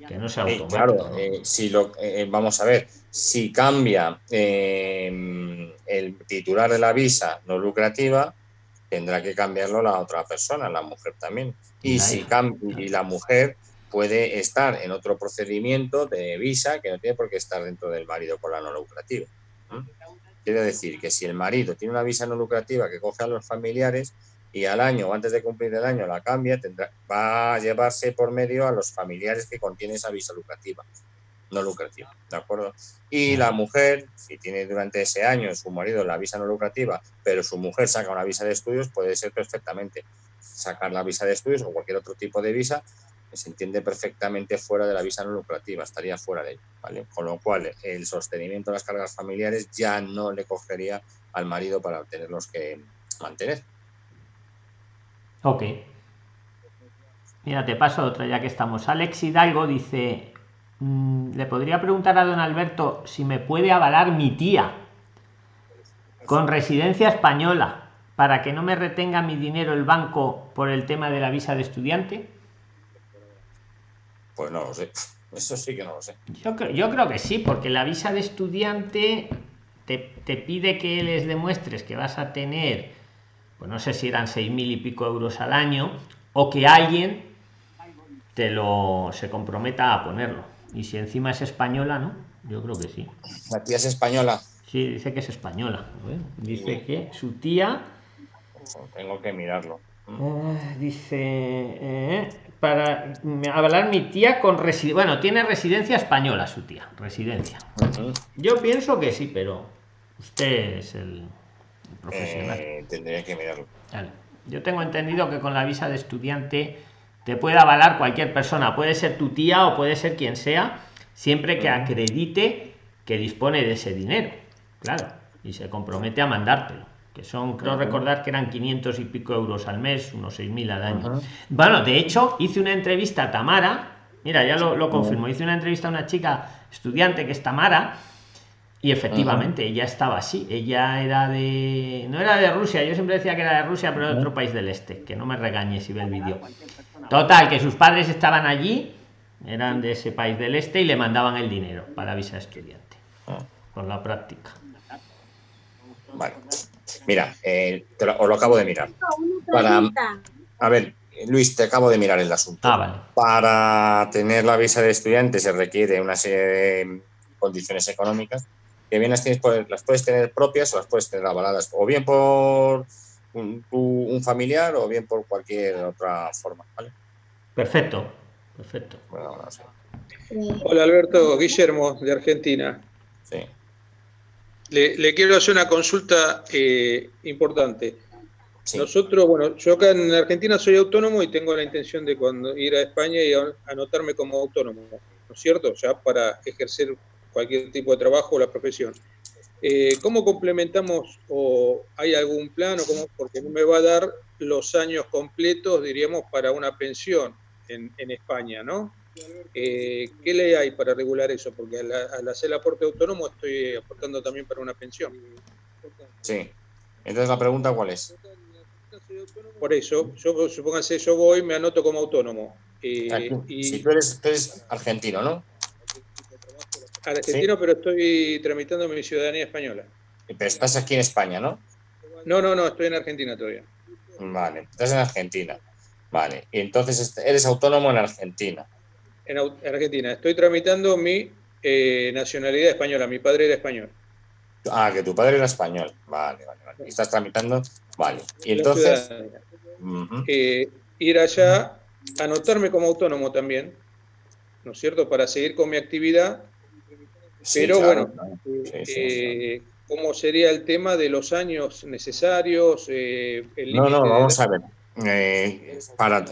Speaker 6: que no sea automático.
Speaker 1: claro, eh, si lo, eh, vamos a ver, si cambia em, el titular de la visa no lucrativa, tendrá que cambiarlo la otra persona, la mujer también. Y, si cambia, y la mujer puede estar en otro procedimiento de visa que no tiene por qué estar dentro del marido con la no lucrativa. Quiere decir que si el marido tiene una visa no lucrativa que coge a los familiares, y al año o antes de cumplir el año la cambia, tendrá, va a llevarse por medio a los familiares que contiene esa visa lucrativa, no lucrativa, ¿de acuerdo? Y la mujer, si tiene durante ese año su marido la visa no lucrativa, pero su mujer saca una visa de estudios, puede ser perfectamente sacar la visa de estudios o cualquier otro tipo de visa se entiende perfectamente fuera de la visa no lucrativa, estaría fuera de ¿vale? Con lo cual, el sostenimiento de las cargas familiares ya no le cogería al marido para tenerlos que mantener.
Speaker 6: Ok. Mira, te paso otra ya que estamos. Alex Hidalgo dice, mm, le podría preguntar a don Alberto si me puede avalar mi tía con residencia española para que no me retenga mi dinero el banco por el tema de la visa de estudiante.
Speaker 1: Pues no lo sé. Eso sí que no lo sé.
Speaker 6: Yo, yo creo que sí, porque la visa de estudiante te, te pide que les demuestres que vas a tener, pues no sé si eran seis mil y pico euros al año, o que alguien te lo se comprometa a ponerlo. Y si encima es española, ¿no? Yo creo que sí.
Speaker 1: La tía es española.
Speaker 6: Sí, dice que es española. Dice que su tía.
Speaker 1: Tengo que mirarlo.
Speaker 6: Eh, dice eh, para avalar mi tía con residencia. Bueno, tiene residencia española su tía. Residencia. Yo pienso que sí, pero usted es el profesional.
Speaker 1: Eh, tendría que mirarlo.
Speaker 6: Yo tengo entendido que con la visa de estudiante te puede avalar cualquier persona, puede ser tu tía o puede ser quien sea, siempre que acredite que dispone de ese dinero, claro, y se compromete a mandártelo, que son, creo recordar que eran 500 y pico euros al mes, unos 6.000 al año. Bueno, de hecho, hice una entrevista a Tamara, mira, ya lo, lo confirmo, hice una entrevista a una chica estudiante que es Tamara, y efectivamente, ella estaba así. Ella era de. No era de Rusia, yo siempre decía que era de Rusia, pero de otro país del este. Que no me regañe si ve el vídeo. Total, que sus padres estaban allí, eran de ese país del este y le mandaban el dinero para visa estudiante. Ah. Con la práctica.
Speaker 1: Vale. Mira, eh, lo, os lo acabo de mirar. Para, a ver, Luis, te acabo de mirar el asunto.
Speaker 6: Ah,
Speaker 1: para tener la visa de estudiante se requiere una serie de condiciones económicas que bien las tienes, las puedes tener propias o las puedes tener avaladas, o bien por un, familiar o bien por cualquier otra forma.
Speaker 6: Perfecto, perfecto.
Speaker 13: Hola Alberto, Guillermo de Argentina.
Speaker 1: Sí.
Speaker 13: Le, quiero hacer una consulta eh, importante. Nosotros, bueno, yo acá en Argentina soy autónomo y tengo la intención de cuando ir a España y anotarme como autónomo, ¿no es cierto? Ya para ejercer cualquier tipo de trabajo o la profesión. Eh, ¿Cómo complementamos o hay algún plan o cómo, porque no me va a dar los años completos, diríamos, para una pensión en, España, ¿no? Eh, ¿Qué ley hay para regular eso? Porque al, hacer el aporte autónomo estoy aportando también para una pensión.
Speaker 1: Sí. Entonces la pregunta cuál es.
Speaker 13: Por eso, yo supóngase, yo voy, me anoto como autónomo. Eh,
Speaker 1: y... Si tú eres, tú eres argentino, ¿no?
Speaker 13: argentino, pero estoy tramitando mi ciudadanía española.
Speaker 1: Pero estás aquí en España, ¿no?
Speaker 13: No, no, no, estoy en Argentina todavía.
Speaker 1: Vale, estás en Argentina. Vale, y entonces eres autónomo en Argentina.
Speaker 13: En Argentina, estoy tramitando mi eh, nacionalidad española, mi padre era español.
Speaker 1: Ah, que tu padre era español. Vale, vale, vale. estás tramitando, vale. Y entonces...
Speaker 13: Eh, ir allá, anotarme como autónomo también, ¿no es cierto? Para seguir con mi actividad pero bueno, eh, ¿cómo sería el tema de los años necesarios? Eh,
Speaker 1: no, no, vamos a ver. Eh, para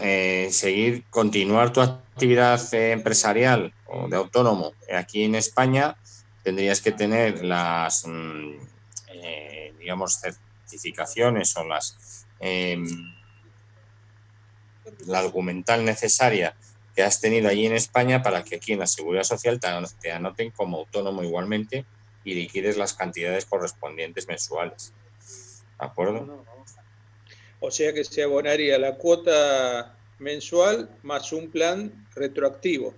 Speaker 1: seguir, continuar tu actividad empresarial o de autónomo aquí en España, tendrías que tener las, mm, digamos, certificaciones o las em, la documental necesaria que has tenido allí en España para que aquí en la Seguridad Social te anoten como autónomo igualmente y liquides las cantidades correspondientes mensuales. ¿De acuerdo?
Speaker 13: O sea que se abonaría la cuota mensual más un plan retroactivo.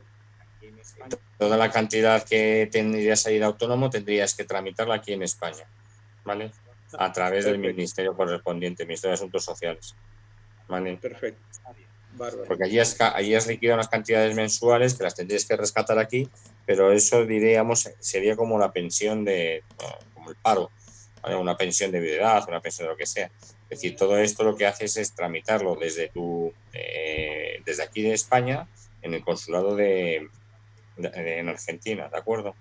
Speaker 1: Toda la cantidad que tendrías a ir autónomo tendrías que tramitarla aquí en España, ¿vale? A través del ministerio correspondiente, Ministerio de Asuntos Sociales. ¿vale?
Speaker 13: Perfecto.
Speaker 1: Porque allí has, allí has liquidado unas cantidades mensuales que las tendrías que rescatar aquí, pero eso diríamos sería como la pensión de, como el paro, una pensión de viudedad, una pensión de lo que sea. Es decir, todo esto lo que haces es tramitarlo desde tu, eh, desde aquí de España en el consulado de, en Argentina, ¿de acuerdo?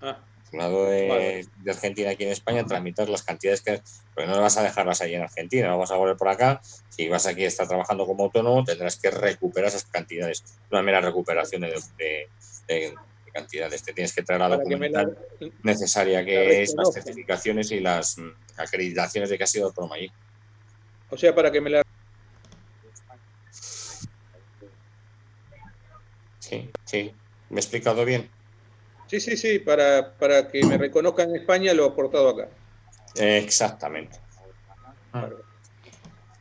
Speaker 13: Ah,
Speaker 1: consulado de, Argentina aquí en España, tramitar las cantidades que. Porque no vas a dejarlas ahí en Argentina, vamos a volver por acá. Si vas aquí a estar trabajando como autónomo, tendrás que recuperar esas cantidades. Una mera recuperación de, cantidades. Te tienes que traer la documentación necesaria, que es las certificaciones y las mm, acreditaciones de que has sido autónomo allí.
Speaker 13: O sea, para que me la.
Speaker 1: Sí, sí. ¿Me he explicado bien?
Speaker 13: Sí, sí, sí, para, para que me reconozcan en España lo he aportado acá.
Speaker 1: Exactamente.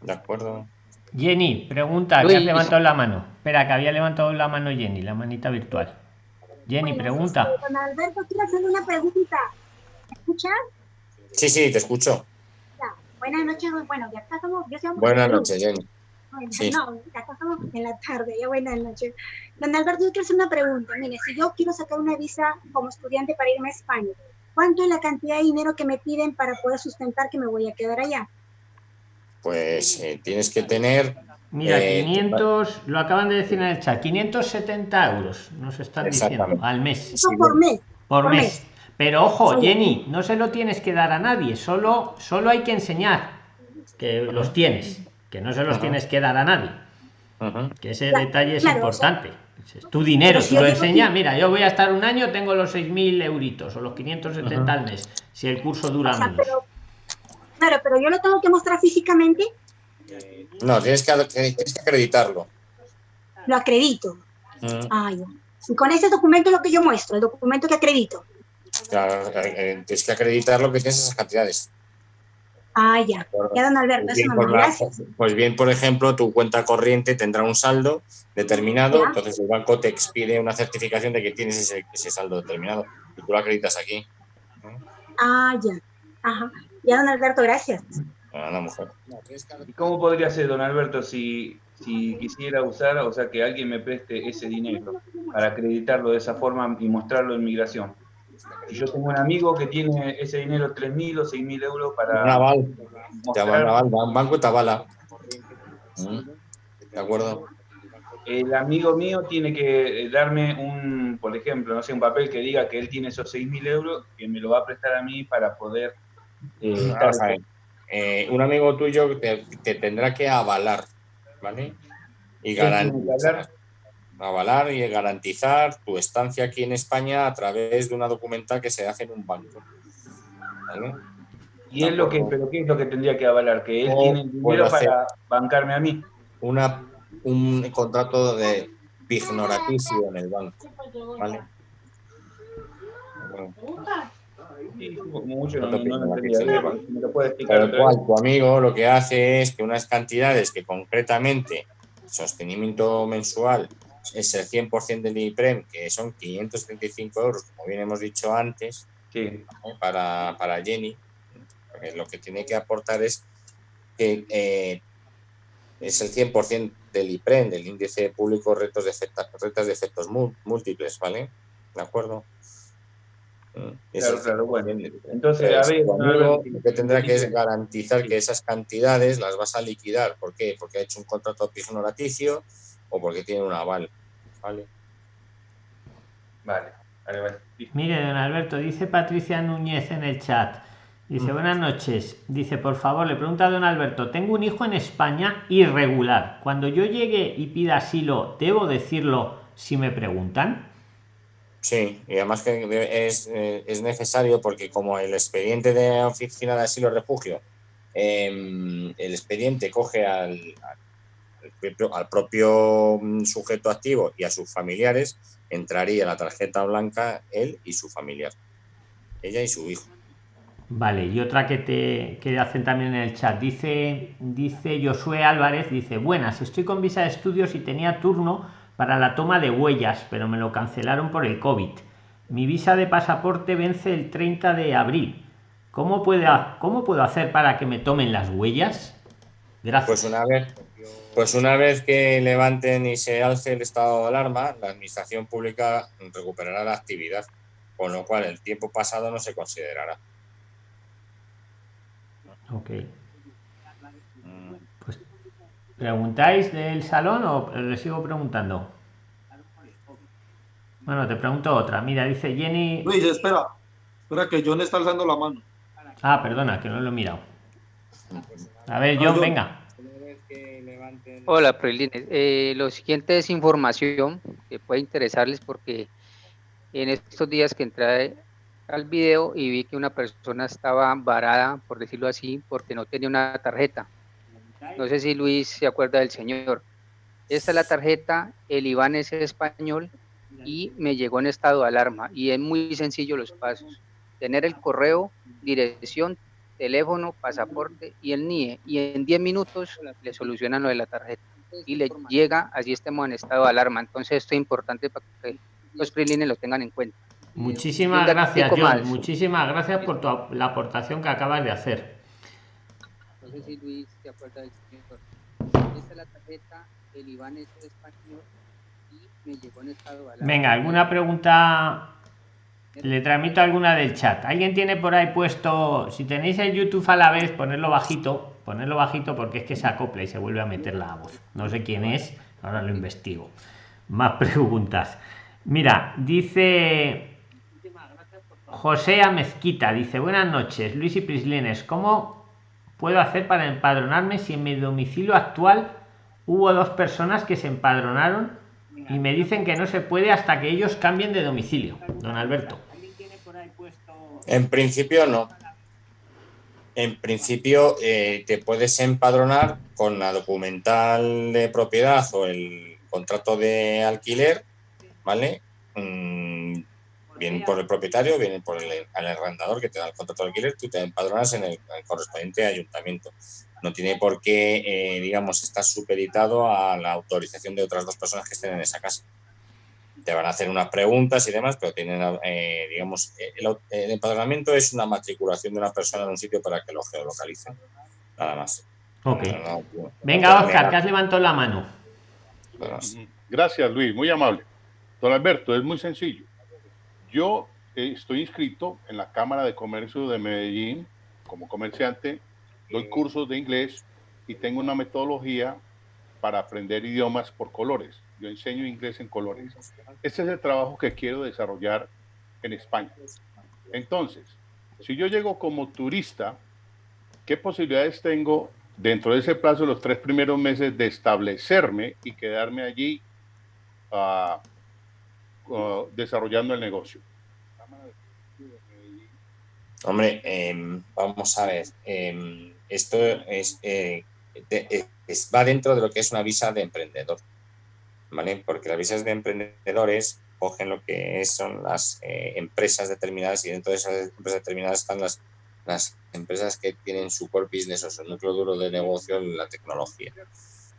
Speaker 1: De acuerdo.
Speaker 6: Jenny, pregunta, que has levantado la mano. Espera, que había levantado la mano Jenny, la manita virtual. Jenny, pregunta.
Speaker 14: Don Alberto, quiero hacerle una pregunta. ¿Me escuchas?
Speaker 1: Sí, sí, te escucho.
Speaker 14: Buenas noches, bueno, ya estamos.
Speaker 1: Buenas noches, Jenny.
Speaker 14: No, acá estamos en la tarde, ya buenas noches. Don Alberto, yo quiero hacer una pregunta. Mire, si yo quiero sacar una visa como estudiante para irme a España, ¿cuánto es la cantidad de dinero que me piden para poder sustentar que me voy a quedar allá?
Speaker 1: Pues eh, tienes que tener...
Speaker 6: Mira, 500, eh, lo acaban de decir en el chat, 570 euros nos están diciendo al mes.
Speaker 14: Eso por mes.
Speaker 6: Por, mes. Pero ojo, Jenny, no se lo tienes que dar a nadie, solo, solo hay que enseñar que los tienes que no se los tienes que dar a nadie. Que ese detalle es importante. Es tu dinero, tú lo enseñas. Mira, yo voy a estar un año, tengo los 6.000 euritos o los 570 al mes, si el curso dura menos.
Speaker 14: claro, pero yo lo tengo que mostrar físicamente.
Speaker 1: No, tienes que, acreditarlo.
Speaker 14: Lo acredito. Y con ese documento es lo que yo muestro, el documento que acredito.
Speaker 1: Claro, eh, eh, tienes que acreditar lo que tienes esas cantidades.
Speaker 14: Ah, ya. Ya, don Alberto, pues bien, gracias.
Speaker 1: pues bien, por ejemplo, tu cuenta corriente tendrá un saldo determinado, entonces el banco te expide una certificación de que tienes ese, ese saldo determinado y tú lo acreditas aquí.
Speaker 14: Ah, ya. Ajá. Ya, don Alberto, gracias.
Speaker 1: Ah, mujer.
Speaker 9: ¿Y cómo podría ser, don Alberto, si, si quisiera usar, o sea, que alguien me preste ese dinero para acreditarlo de esa forma y mostrarlo en migración? Si yo tengo un amigo que tiene ese dinero, 3.000 o 6.000 euros para...
Speaker 1: Naval. Naval, Banco Tabala. Mm, ¿De acuerdo?
Speaker 9: El amigo mío tiene que darme un, por ejemplo, no sé, un papel que diga que él tiene esos 6.000 euros, que me lo va a prestar a mí para poder...
Speaker 1: Eh, eh, un amigo tuyo te, te, tendrá que avalar, ¿vale? Y garantizar avalar y garantizar tu estancia aquí en España a través de una documenta que se hace en un banco.
Speaker 9: ¿Y es lo que, pero qué es lo que tendría que avalar? ¿Que él tiene dinero para bancarme a mí?
Speaker 1: Una, un contrato de pignoraticio en el banco. ¿Vale? Pero cual, tu amigo lo que hace es que unas cantidades que concretamente sostenimiento mensual es el 100% del IPREM, que son 575 euros, como bien hemos dicho antes, para, para, Jenny, lo que tiene que aportar es que eh, es el 100% del IPREM, del índice público retos de retas de efectos múltiples, ¿vale? ¿De acuerdo?
Speaker 9: Claro, claro, bueno. Entonces, a ver,
Speaker 1: lo que tendrá que es garantizar que esas cantidades las vas a liquidar. ¿Por qué? Porque ha hecho un contrato pignoraticio o porque tiene un aval. Vale.
Speaker 9: Vale.
Speaker 6: Mire, don Alberto, dice Patricia Núñez en el chat. Dice, mm. buenas noches. Dice, por favor, le pregunta a don Alberto, tengo un hijo en España irregular. Cuando yo llegue y pida asilo, ¿debo decirlo si me preguntan?
Speaker 1: Sí, y además que es, eh, necesario porque como el expediente de oficina de asilo refugio, em, el expediente coge al al propio mm, sujeto activo y a sus familiares entraría la tarjeta blanca él y su familiar, ella y su hijo.
Speaker 6: Vale, y otra que te que hacen también en el chat, dice, dice Josué Álvarez, dice, buenas, estoy con visa de estudios y tenía turno para la toma de huellas, pero me lo cancelaron por el COVID. Mi visa de pasaporte vence el 30 de abril. ¿Cómo, puede, ¿Cómo puedo hacer para que me tomen las huellas? Gracias.
Speaker 1: Pues una vez, pues una vez que levanten y se alce el estado de alarma, la administración pública recuperará la actividad, con lo cual el tiempo pasado no se considerará.
Speaker 6: Ok. ¿Preguntáis del salón o le sigo preguntando? Bueno, te pregunto otra. Mira, dice Jenny.
Speaker 5: Luis, espera. Espera que John está alzando la mano.
Speaker 6: Ah, perdona, que no lo he mirado. A ver, John, venga.
Speaker 4: Hola, Prelines. Eh, lo siguiente es información que puede interesarles porque en estos días que entré al video y vi que una persona estaba varada, por decirlo así, porque no tenía una tarjeta. No sé si Luis se acuerda del señor. Esta es la tarjeta, el IBAN es español y me llegó en estado de alarma. Y es muy sencillo los pasos. Tener el correo, dirección, teléfono, pasaporte y el NIE. Y en 10 minutos le solucionan lo de la tarjeta. Y le llega, así estemos en estado de alarma. Entonces esto es importante para que los freelines lo tengan en cuenta.
Speaker 6: Muchísimas gracias, John. Muchísimas gracias por la aportación que acabas de hacer. Sé si Luis se acuerda del señor. Esta es la tarjeta, el Iván es español y me llegó en estado. Venga, ¿alguna pregunta? Le transmito alguna del chat. ¿Alguien tiene por ahí puesto, si tenéis el YouTube a la vez, ponerlo bajito, ponerlo bajito porque es que se acopla y se vuelve a meter la voz. No sé quién es, ahora lo investigo. Más preguntas. Mira, dice José Mezquita, dice, buenas noches, Luis y Prislines, ¿cómo puedo hacer para empadronarme si en mi domicilio actual hubo dos personas que se empadronaron y me dicen que no se puede hasta que ellos cambien de domicilio? Don Alberto.
Speaker 1: En principio no. En principio eh, te puedes empadronar con la documental de propiedad o el contrato de alquiler, ¿vale? Mm, vienen por el propietario, vienen por el, arrendador que te da el contrato de alquiler, tú te empadronas en el, correspondiente ayuntamiento. No tiene por qué, eh, digamos, estar supeditado a la autorización de otras dos personas que estén en esa casa. Te van a hacer unas preguntas y demás, pero tienen, eh, digamos, el, empadronamiento es una matriculación de una persona en un sitio para que lo geolocalicen. Nada más.
Speaker 6: Ok. Venga, Oscar, que has levantado la mano.
Speaker 7: Gracias, Luis, muy amable. Don Alberto, es muy sencillo. Yo eh, estoy inscrito en la Cámara de Comercio de Medellín como comerciante, doy cursos de inglés y tengo una metodología para aprender idiomas por colores. Yo enseño inglés en colores. Este es el trabajo que quiero desarrollar en España. Entonces, si yo llego como turista, ¿qué posibilidades tengo dentro de ese plazo de los tres primeros meses de establecerme y quedarme allí uh, desarrollando el negocio?
Speaker 1: Hombre, em, vamos a ver, em, esto eh, es, va dentro de lo que es una visa de emprendedor, ¿vale? Porque las visas de emprendedores cogen lo que son las eh, empresas determinadas y dentro de esas empresas determinadas están las, las empresas que tienen su core business o su núcleo duro de negocio en la tecnología.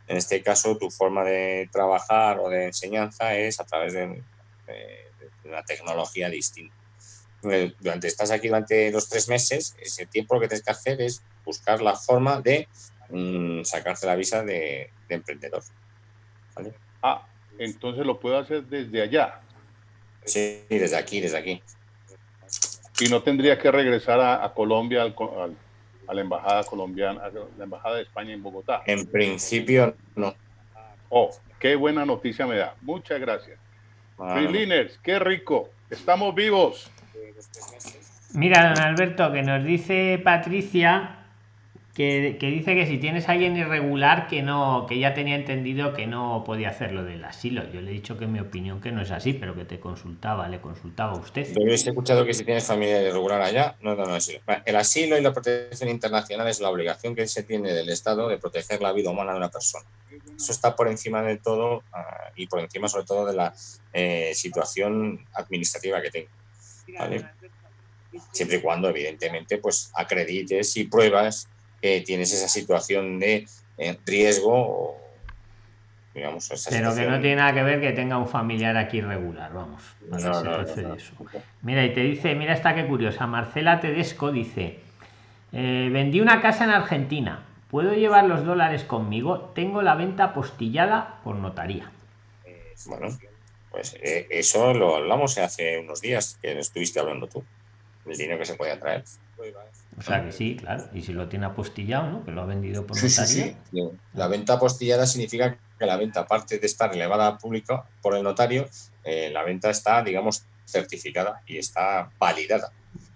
Speaker 1: En este caso, tu forma de trabajar o de enseñanza es a través de una tecnología distinta. Eh, durante estás aquí durante los tres meses, ese tiempo lo que tienes que hacer es buscar la forma de mm, sacarte la visa de, emprendedor.
Speaker 7: Ah, entonces lo puedo hacer desde allá.
Speaker 1: Sí, desde aquí, desde aquí.
Speaker 7: Y no tendría que regresar a, Colombia, a la embajada colombiana, a la embajada de España en Bogotá.
Speaker 1: En principio, no.
Speaker 7: Oh, qué buena noticia me da. Muchas gracias. Freeliners, qué rico. Estamos vivos.
Speaker 6: Mira, don Alberto, que nos dice Patricia que, dice que si tienes a alguien irregular que no, que ya tenía entendido que no podía hacer lo del asilo. Yo le he dicho que mi opinión que no es así, pero que te consultaba, le consultaba a usted.
Speaker 1: Yo he escuchado que si tienes familia irregular allá, no, no, no, asilo. El asilo y la protección internacional es la obligación que se tiene del Estado de proteger la vida humana de una persona. Eso está por encima de todo ah, y por encima sobre todo de la eh, situación administrativa que tengo. Siempre y cuando, evidentemente, pues acredites y pruebas que tienes esa situación de eh, riesgo
Speaker 6: digamos, Pero que no tiene nada que ver que tenga un familiar aquí irregular, vamos. Mira, y te dice, mira esta que curiosa, Marcela Tedesco dice, eh, vendí una casa en Argentina, ¿puedo llevar los dólares conmigo? Tengo la venta postillada por notaría.
Speaker 1: Bueno, pues eh, eso lo hablamos hace unos días que estuviste hablando tú, el dinero que se puede traer.
Speaker 6: O sea que sí, claro. Y si lo tiene apostillado, ¿no? Que lo ha vendido por notario.
Speaker 1: La venta apostillada significa que la venta, aparte de estar elevada a público por el notario, eh, la venta está, digamos, certificada y está validada.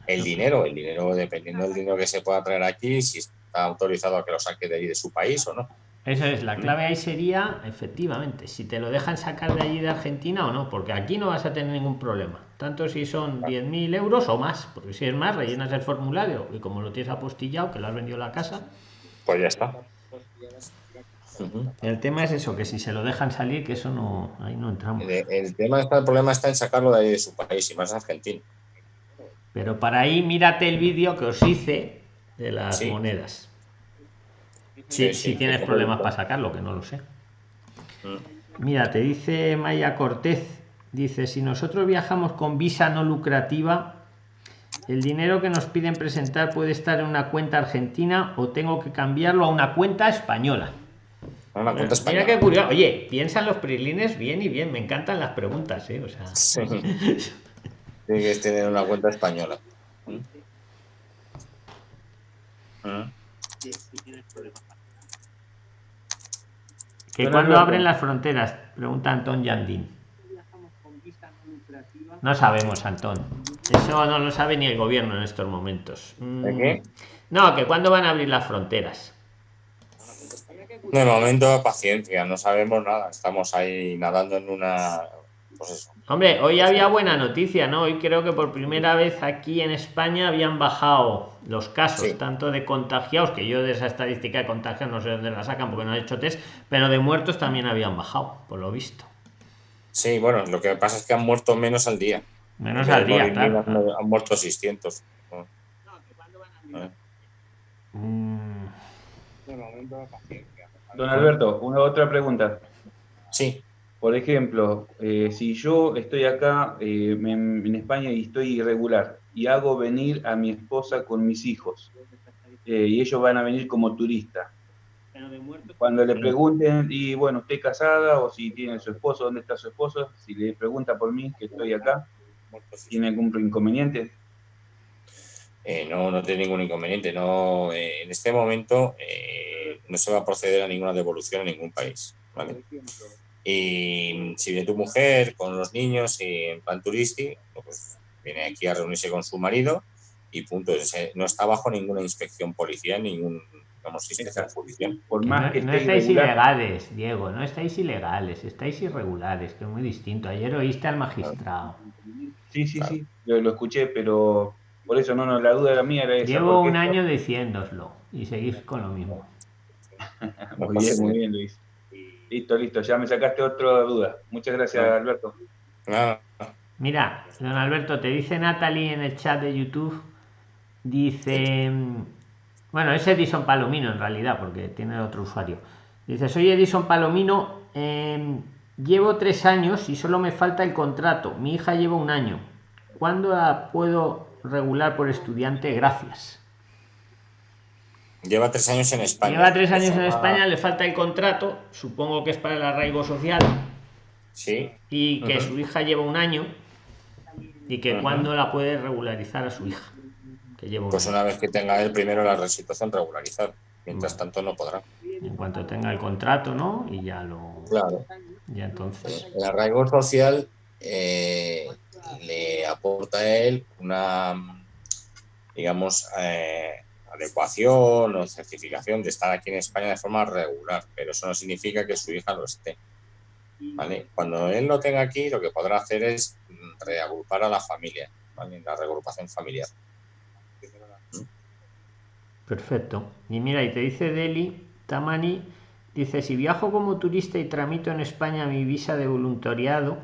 Speaker 1: El dinero, el dinero, dependiendo del dinero que se pueda traer aquí, si está autorizado a que lo saque de ahí de su país o no.
Speaker 6: Eso es, la clave ahí sería, efectivamente, si te lo dejan sacar de allí de Argentina o no, porque aquí no vas a tener ningún problema, tanto si son 10.000 euros o más, porque si es más, rellenas el formulario y como lo tienes apostillado, que lo has vendido a la casa,
Speaker 1: pues ya está.
Speaker 6: El tema es eso, que si se lo dejan salir, que eso no, ahí no entramos.
Speaker 1: El, tema está, el problema está en sacarlo de ahí de su país y más Argentina.
Speaker 6: Pero para ahí mírate el vídeo que os hice de las monedas. Sí, si tienes problemas para sacarlo, que no lo sé. Mm. Mira, te dice Maya Cortez, dice, si nosotros viajamos con visa no lucrativa, el dinero que nos piden presentar puede estar en una cuenta argentina o tengo que cambiarlo a una cuenta española.
Speaker 1: Una cuenta española.
Speaker 6: Mira qué curioso. Oye, piensan los prilines bien y bien. Me encantan las preguntas, ¿eh? O sea. Sí.
Speaker 1: Tienes que tener una cuenta española. ¿Mm?
Speaker 6: ¿Mm? ¿Que cuando abren las fronteras? Pregunta Antón Yandín. No sabemos, Antón. Eso no lo sabe ni el gobierno en estos momentos.
Speaker 1: ¿De qué?
Speaker 6: Mm. No, que cuando van a abrir las fronteras.
Speaker 1: De momento, paciencia, no sabemos nada. Estamos ahí nadando en una. Pues
Speaker 6: Hombre, hoy había buena noticia, ¿no? Hoy creo que por primera vez aquí en España habían bajado los casos, tanto de contagiados, que yo de esa estadística de contagiados no sé dónde la sacan porque no he hecho test, pero de muertos también habían bajado, por lo visto.
Speaker 1: Sí, bueno, lo que pasa es que han muerto menos al día.
Speaker 6: Menos al día, claro.
Speaker 1: Han, muerto 600.
Speaker 9: Don Alberto, una otra pregunta.
Speaker 1: Sí.
Speaker 9: Por ejemplo, eh, si yo estoy acá eh, en, España y estoy irregular y hago venir a mi esposa con mis hijos eh, y ellos van a venir como turistas, cuando le pregunten, y bueno, ¿usted casada o si tiene su esposo, dónde está su esposo? Si le pregunta por mí que estoy acá, ¿tiene algún inconveniente?
Speaker 1: no, no tiene ningún inconveniente. No, en este momento no se va a proceder a ninguna devolución en ningún país. ¿vale? Y si viene tu mujer con los niños y en plan turístico, pues viene aquí a reunirse con su marido y punto. No está bajo ninguna inspección policial, ningún
Speaker 6: Por más no, no estáis ilegales, Diego, no estáis ilegales, estáis irregulares, que es muy distinto. Ayer oíste al magistrado.
Speaker 9: Sí, sí, sí, yo lo escuché, pero por eso no, no, la duda era mía era esa.
Speaker 6: Llevo un año diciéndoslo y seguís con lo mismo.
Speaker 9: muy bien, muy bien, Luis. Listo, listo, ya me sacaste otra duda. Muchas gracias, Alberto.
Speaker 6: Mira, don Alberto, te dice Natalie en el chat de YouTube, dice, bueno, es Edison Palomino en realidad, porque tiene otro usuario. Dice, soy Edison Palomino, em, llevo tres años y solo me falta el contrato. Mi hija lleva un año. ¿Cuándo la puedo regular por estudiante? Gracias.
Speaker 1: Lleva tres años en España.
Speaker 6: Lleva tres años en España, le falta el contrato, supongo que es para el arraigo social.
Speaker 1: Sí.
Speaker 6: Y que su hija lleva un año y que cuando la puede regularizar a su hija. Que
Speaker 1: pues una vez que tenga él primero la situación regularizar. Mientras tanto no podrá.
Speaker 6: En cuanto tenga el contrato, ¿no? Y ya lo.
Speaker 1: Claro.
Speaker 6: Ya entonces.
Speaker 1: El arraigo social eh, le aporta a él una, digamos, eh, adecuación o certificación de estar aquí en España de forma regular, pero eso no significa que su hija lo esté. ¿vale? Cuando él lo tenga aquí, lo que podrá hacer es reagrupar a la familia, ¿vale? la reagrupación familiar.
Speaker 6: Perfecto. Y mira, y te dice Deli, Tamani, dice, si viajo como turista y tramito en España mi visa de voluntariado,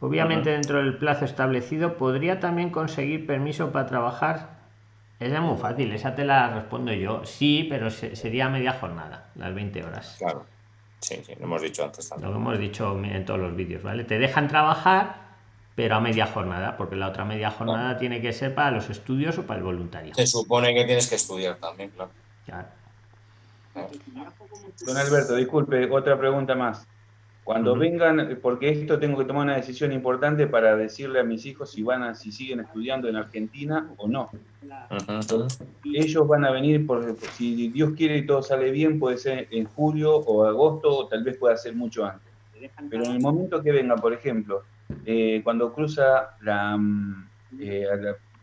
Speaker 6: obviamente dentro del plazo establecido, ¿podría también conseguir permiso para trabajar esa es muy fácil, esa te la respondo yo. Sí, pero sería media jornada, las 20 horas.
Speaker 1: Claro. Sí, sí, lo hemos dicho antes
Speaker 6: también. Lo hemos dicho en todos los vídeos, ¿vale? Te dejan trabajar, pero a media jornada, porque la otra media jornada tiene que ser para los estudios o para el voluntario.
Speaker 1: Se supone que tienes que estudiar también, claro. Claro.
Speaker 9: Don Alberto, disculpe, otra pregunta más. Cuando vengan, porque esto tengo que tomar una decisión importante para decirle a mis hijos si van a, si siguen estudiando en Argentina o no. Ellos van a venir, por, si Dios quiere y todo sale bien, puede ser en julio o agosto, o tal vez pueda ser mucho antes. Pero en el momento que venga, por ejemplo, eh, cuando cruza la, mm, eh,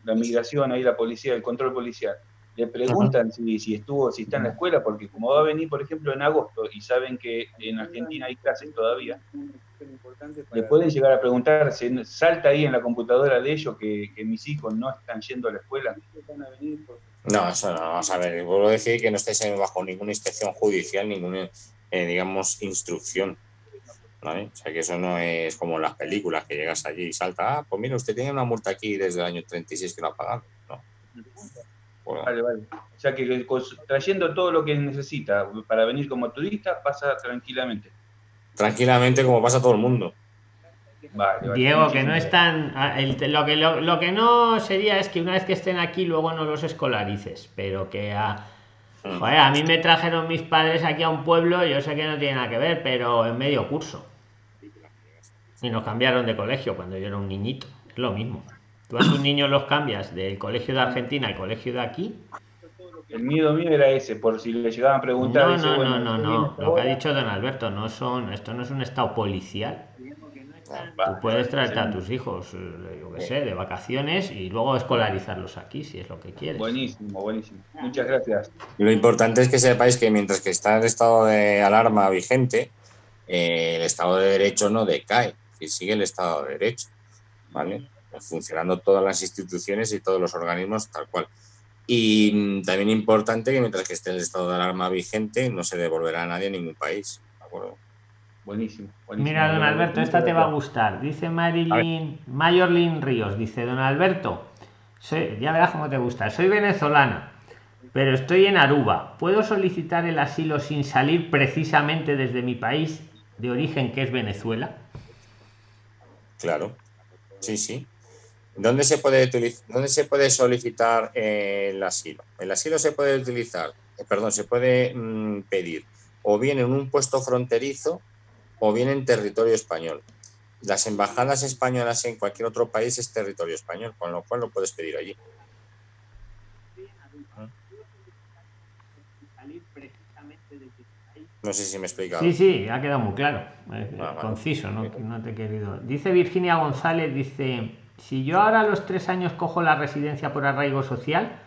Speaker 9: la migración, ahí la policía, el control policial, le preguntan si, si, estuvo, si está en la escuela, porque como va a venir, por ejemplo, en agosto y saben que en Argentina hay clases todavía, le pueden llegar a preguntar, se salta ahí en la computadora de ellos que, que mis hijos no están yendo a la escuela.
Speaker 1: No, eso no, vamos a ver, vuelvo a decir que no estáis bajo ninguna inspección judicial, ninguna, eh, digamos, instrucción. ¿Vale? O sea, que eso no es como las películas, que llegas allí y salta, ah, pues mira, usted tiene una multa aquí desde el año 36 que no ha pagado. No.
Speaker 9: Vale, vale. O sea que trayendo todo lo que necesita para venir como turista, pasa tranquilamente.
Speaker 1: Tranquilamente, como pasa todo el mundo.
Speaker 6: Vale, Diego, que no están. Ah, lo, que, lo, que no sería es que una vez que estén aquí, luego no los escolarices, pero que a. Mm. Joder, a mí me trajeron mis padres aquí a un pueblo, yo sé que no tiene nada que ver, pero en medio curso. Y nos cambiaron de colegio cuando yo era un niñito. Es lo mismo. Tú a tus niños los cambias del colegio de Argentina al colegio de aquí.
Speaker 9: El miedo mío era ese, por si le llegaban a preguntar.
Speaker 6: No, no, no, no, no. Lo que ha dicho don Alberto, no son, esto no es un estado policial. Tú puedes traerte a tus hijos, eh, yo qué sé, de vacaciones y luego escolarizarlos aquí, si es lo que quieres.
Speaker 9: Buenísimo, buenísimo. Muchas gracias.
Speaker 1: Lo importante es que sepáis que mientras que está el estado de alarma vigente, eh, el estado de derecho no decae, que sigue el estado de derecho, ¿vale? Funcionando todas las instituciones y todos los organismos tal cual. Y también importante que mientras que esté el estado de alarma vigente, no se devolverá a nadie en ningún país, ¿de acuerdo?
Speaker 9: Buenísimo,
Speaker 6: Mira, don Alberto, esta te va a gustar. Dice Marilyn, Mayorlin Ríos, dice don Alberto, ya verás cómo te gusta. Soy venezolana, pero estoy en Aruba. ¿Puedo solicitar el asilo sin salir precisamente desde mi país de origen, que es Venezuela?
Speaker 1: Claro, sí, sí. ¿Dónde se puede, dónde se puede solicitar el asilo? El asilo se puede utilizar, eh, perdón, se puede mm, pedir o bien en un puesto fronterizo o bien en territorio español. Las embajadas españolas en cualquier otro país es territorio español, con lo cual lo puedes pedir allí. No sé si me he explicado.
Speaker 6: Sí, sí, ha quedado muy claro. Ah, conciso, ¿no? no te he querido. Dice Virginia González, dice, si yo ahora a los tres años cojo la residencia por arraigo social,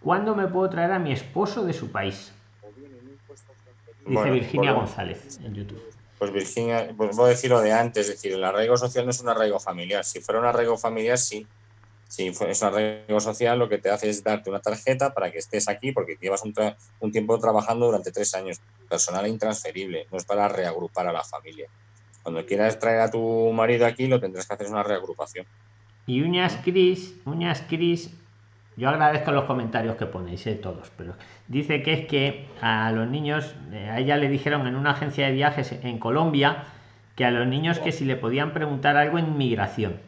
Speaker 6: ¿cuándo me puedo traer a mi esposo de su país? Dice Virginia González en YouTube.
Speaker 1: Pues Virginia, pues voy a decir lo de antes, es decir, el arraigo social no es un arraigo familiar. Si fuera un arraigo familiar, sí. Si es un arraigo social, lo que te hace es darte una tarjeta para que estés aquí, porque llevas un, un tiempo trabajando durante tres años. Personal intransferible, no es para reagrupar a la familia. Cuando quieras traer a tu marido aquí, lo tendrás que hacer una reagrupación.
Speaker 6: Y Uñas Cris, Uñas Cris yo agradezco los comentarios que ponéis, eh, todos, pero dice que es que a los niños, eh, a ella le dijeron en una agencia de viajes en Colombia, que a los niños que si le podían preguntar algo en migración.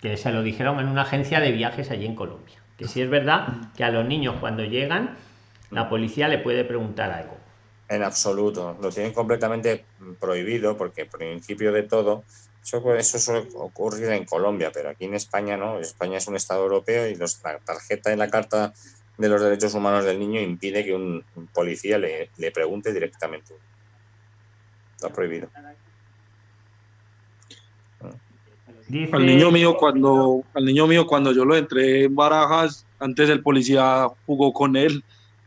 Speaker 6: Que se lo dijeron en una agencia de viajes allí en Colombia. Que si es verdad que a los niños cuando llegan, la policía le puede preguntar algo.
Speaker 1: En absoluto, lo tienen completamente prohibido porque por principio de todo eso, eso suele ocurrir en Colombia, pero aquí en España no. España es un Estado europeo y los, la tarjeta en la Carta de los Derechos Humanos del Niño impide que un, policía le, le, pregunte directamente. Está prohibido.
Speaker 5: Al niño mío cuando al niño mío cuando yo lo entré en Barajas, antes el policía jugó con él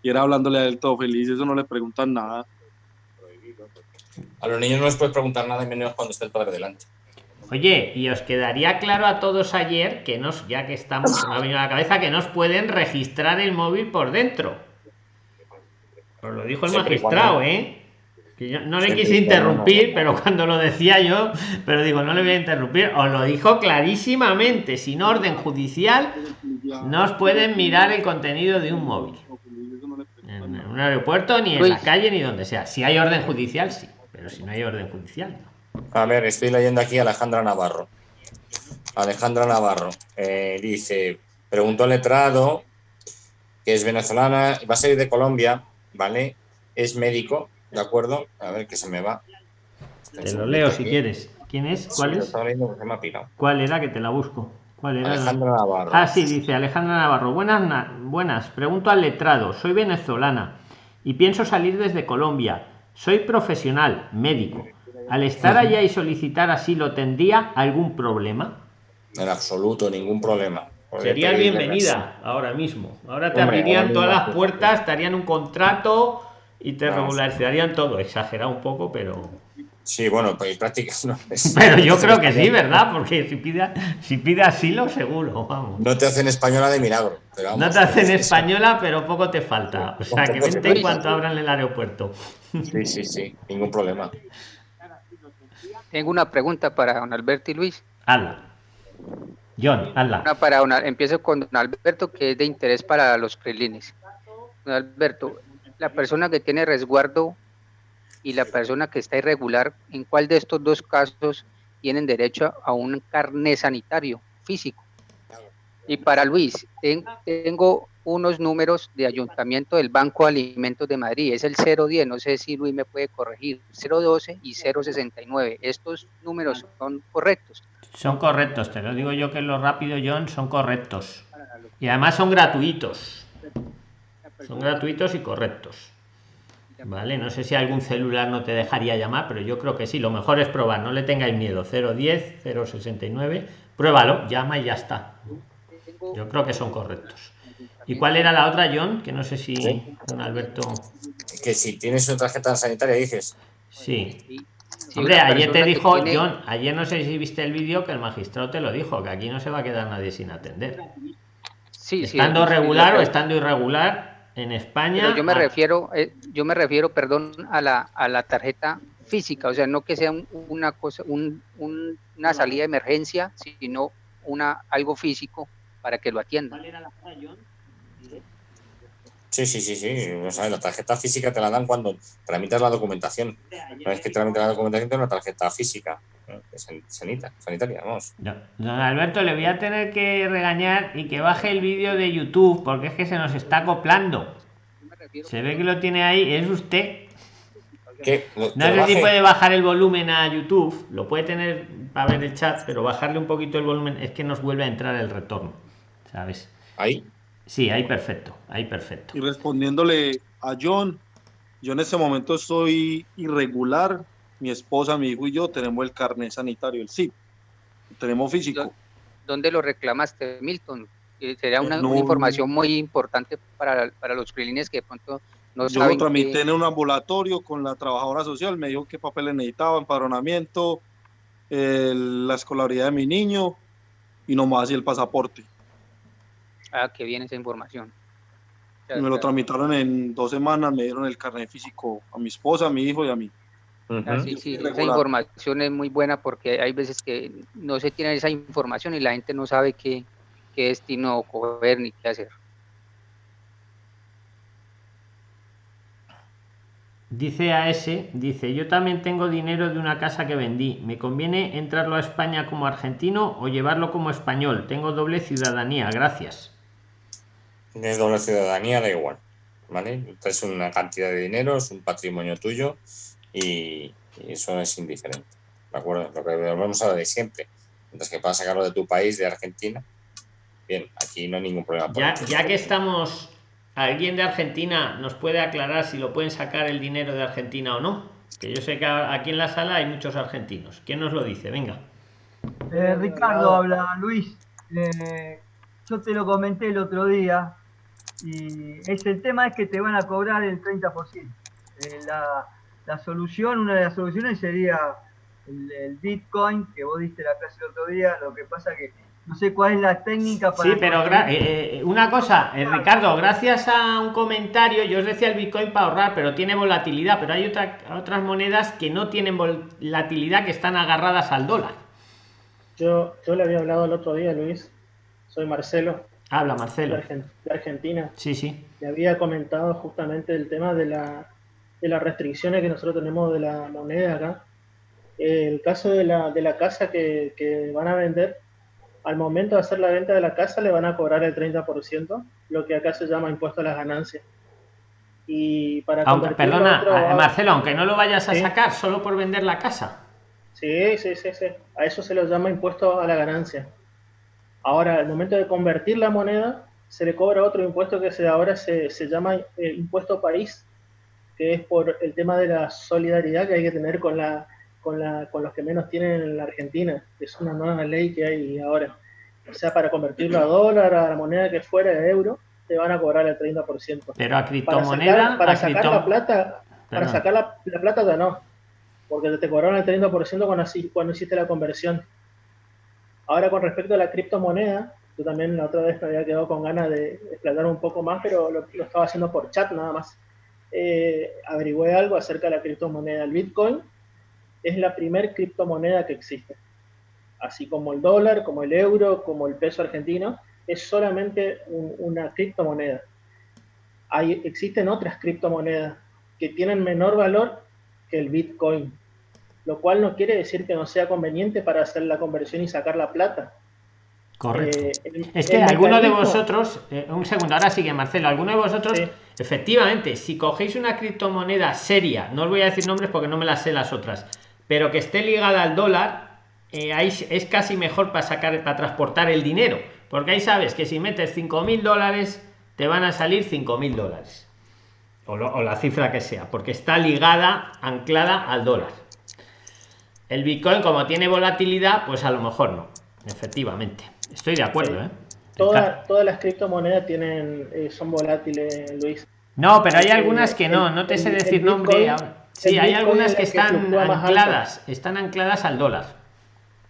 Speaker 5: y era hablándole a él todo feliz, eso no le preguntan nada.
Speaker 1: A los niños no les puedes preguntar nada, menos cuando esté el padre delante.
Speaker 6: Oye, y os quedaría claro a todos ayer que nos, ya que estamos, me ha venido a la cabeza, que nos pueden registrar el móvil por dentro. Os lo dijo el magistrado, ¿eh? Que yo no le quise interrumpir, pero cuando lo decía yo, pero digo, no le voy a interrumpir, os lo dijo clarísimamente, sin orden judicial, no os pueden mirar el contenido de un móvil. En un aeropuerto, ni en la calle, ni donde sea. Si hay orden judicial, sí, pero si no hay orden judicial, no.
Speaker 1: A ver, estoy leyendo aquí a Alejandra Navarro. Alejandra Navarro eh, dice, preguntó al letrado, que es venezolana, va a salir de Colombia, ¿vale? Es médico, ¿de acuerdo? A ver, que se me va.
Speaker 6: Te lo leo si quieres. ¿Quién es? ¿Cuál es? ¿Cuál era? Que te la busco. ¿Cuál era?
Speaker 1: Alejandra Navarro.
Speaker 6: Ah, sí, dice Alejandra Navarro. Buenas, buenas. Pregunto al letrado. Soy venezolana y pienso salir desde Colombia. Soy profesional, médico al estar allá y solicitar asilo tendría algún problema
Speaker 1: En absoluto, ningún problema.
Speaker 6: Sería bienvenida ahora mismo. Ahora te abrirían todas las puertas, estarían un contrato y te regularizarían todo. Exagerado un poco, pero.
Speaker 1: Sí, bueno, pues prácticamente no.
Speaker 6: Pero yo creo que sí, ¿verdad? Porque si pide, si pide asilo, seguro, vamos.
Speaker 1: No te hacen española de milagro.
Speaker 6: no te hacen española, pero poco te falta. O sea, que vente en cuanto abran el aeropuerto.
Speaker 1: Sí, sí, sí, ningún problema.
Speaker 4: Tengo una pregunta para don Alberto y Luis.
Speaker 6: Hazla. John, hazla.
Speaker 4: Una para empiezo con don Alberto, que es de interés para los prelines. Don Alberto, la persona que tiene resguardo y la persona que está irregular, ¿en cuál de estos dos casos tienen derecho a un carné sanitario físico? Y para Luis, tengo unos números de ayuntamiento del Banco de Alimentos de Madrid. Es el 010, no sé si Luis me puede corregir, 012 y 069. ¿Estos números son correctos?
Speaker 6: Son correctos, te lo digo yo que lo rápido, John, son correctos. Y además son gratuitos. Son gratuitos y correctos. Vale, no sé si algún celular no te dejaría llamar, pero yo creo que sí. Lo mejor es probar, no le tengáis miedo. 010, 069, pruébalo, llama y ya está. Yo creo que son correctos. ¿Y cuál era la otra, John? Que no sé si don Alberto.
Speaker 1: Que si tienes una tarjeta sanitaria, dices.
Speaker 6: Sí. Hombre, ayer te dijo, John, ayer no sé si viste el vídeo que el magistrado te lo dijo, que aquí no se va a quedar nadie sin atender. Sí, estando regular o estando irregular en España.
Speaker 4: yo me refiero, eh, yo me refiero, perdón, a la, a la tarjeta física, o sea, no que sea una cosa, un, una salida de emergencia, sino una algo físico para que lo atiendan.
Speaker 1: Sí, sí, sí, sí. O sea, la tarjeta física te la dan cuando tramitas la documentación. Una vez que tramitas la documentación, te una tarjeta física. sanitaria, vamos.
Speaker 6: Don Alberto, le voy a tener que regañar y que baje el vídeo de YouTube, porque es que se nos está acoplando. Se ve que lo tiene ahí, es usted. No sé si puede bajar el volumen a YouTube, lo puede tener para ver el chat, pero bajarle un poquito el volumen es que nos vuelve a entrar el retorno, ¿sabes?
Speaker 1: Ahí.
Speaker 6: Sí, ahí perfecto, ahí perfecto.
Speaker 5: Y respondiéndole a John, yo en este momento estoy irregular, mi esposa, mi hijo y yo tenemos el carnet sanitario, el SIP, tenemos físico.
Speaker 4: ¿Dónde lo reclamaste, Milton? Eh, sería una, información muy importante para, para los prilines que de pronto no
Speaker 5: yo lo tramité en un ambulatorio con la trabajadora social, me dijo qué papeles necesitaba, empadronamiento, la escolaridad de mi niño y nomás y el pasaporte.
Speaker 4: Ah, que viene esa información.
Speaker 5: me lo tramitaron en dos semanas, me dieron el carnet físico a mi esposa, a mi hijo y a mí.
Speaker 4: Ah, sí, sí, esa información es muy buena porque hay veces que no se tiene esa información y la gente no sabe qué, qué destino coger ni qué hacer.
Speaker 6: Dice a ese, dice, yo también tengo dinero de una casa que vendí. ¿Me conviene entrarlo a España como argentino o llevarlo como español? Tengo doble ciudadanía, gracias
Speaker 1: tienes doble ciudadanía, da igual. ¿Vale? Es una cantidad de dinero, es un patrimonio tuyo y, eso es indiferente. ¿De acuerdo? Lo que volvemos a de siempre. Mientras que para sacarlo de tu país, de Argentina, bien, aquí no hay ningún problema.
Speaker 6: Ya, ya que estamos, ¿alguien de Argentina nos puede aclarar si lo pueden sacar el dinero de Argentina o no? Que yo sé que aquí en la sala hay muchos argentinos. ¿Quién nos lo dice? Venga.
Speaker 2: Eh, Ricardo habla, Luis. Eh, yo te lo comenté el otro día. Y es, el tema es que te van a cobrar el 30%. Eh, la, la, solución, una de las soluciones sería el, Bitcoin, que vos diste la clase el otro día, lo que pasa que no sé cuál es la técnica
Speaker 6: para... Sí, pero eh, eh, una cosa, Ricardo, gracias a un comentario, yo os decía el Bitcoin para ahorrar, pero tiene volatilidad, pero hay otra, otras monedas que no tienen volatilidad, que están agarradas al dólar.
Speaker 11: Yo, yo le había hablado el otro día, Luis, soy Marcelo,
Speaker 6: Habla, Marcelo.
Speaker 11: De Argentina.
Speaker 6: Sí, sí.
Speaker 11: Le había comentado justamente el tema de, la, de las restricciones que nosotros tenemos de la moneda acá. El caso de la, de la casa que, que van a vender, al momento de hacer la venta de la casa le van a cobrar el 30%, lo que acá se llama impuesto a las ganancias. Y para
Speaker 6: aunque, perdona, Marcelo, aunque no lo vayas a sacar solo por vender la casa.
Speaker 11: Sí, sí, sí, sí. A eso se lo llama impuesto a la ganancia. Ahora, al momento de convertir la moneda, se le cobra otro impuesto que se, ahora se, se llama eh, impuesto país, que es por el tema de la solidaridad que hay que tener con la, con, la, con los que menos tienen en la Argentina. Es una nueva ley que hay ahora. O sea, para convertirlo a dólar, a la moneda que fuera de euro, te van a cobrar el 30%.
Speaker 6: Pero a criptomoneda.
Speaker 11: Para sacar, la plata, para sacar la, plata ya no. Porque te cobraron el 30% cuando, cuando hiciste la conversión. Ahora con respecto a la criptomoneda, yo también la otra vez me había quedado con ganas de explotar un poco más, pero lo, estaba haciendo por chat nada más. Eh, averigüé algo acerca de la criptomoneda. El Bitcoin es la primer criptomoneda que existe. Así como el dólar, como el euro, como el peso argentino, es solamente una criptomoneda. Hay, existen otras criptomonedas que tienen menor valor que el Bitcoin, lo cual no quiere decir que no sea conveniente para hacer la conversión y sacar la plata.
Speaker 6: Correcto. Eh, es que alguno de vosotros, eh, un segundo, ahora sigue Marcelo, alguno de vosotros, efectivamente, si cogéis una criptomoneda seria, no os voy a decir nombres porque no me las sé las otras, pero que esté ligada al dólar, eh, ahí es casi mejor para sacar, para transportar el dinero, porque ahí sabes que si metes 5.000 dólares, te van a salir 5.000 dólares, o, o la cifra que sea, porque está ligada, anclada al dólar. El Bitcoin, como tiene volatilidad, pues a lo mejor no, efectivamente. Estoy de acuerdo, ¿eh?
Speaker 11: todas las criptomonedas tienen, eh, son volátiles, Luis.
Speaker 6: No, pero hay algunas que no, no te sé decir nombre. Sí, hay algunas que están ancladas, están ancladas al dólar.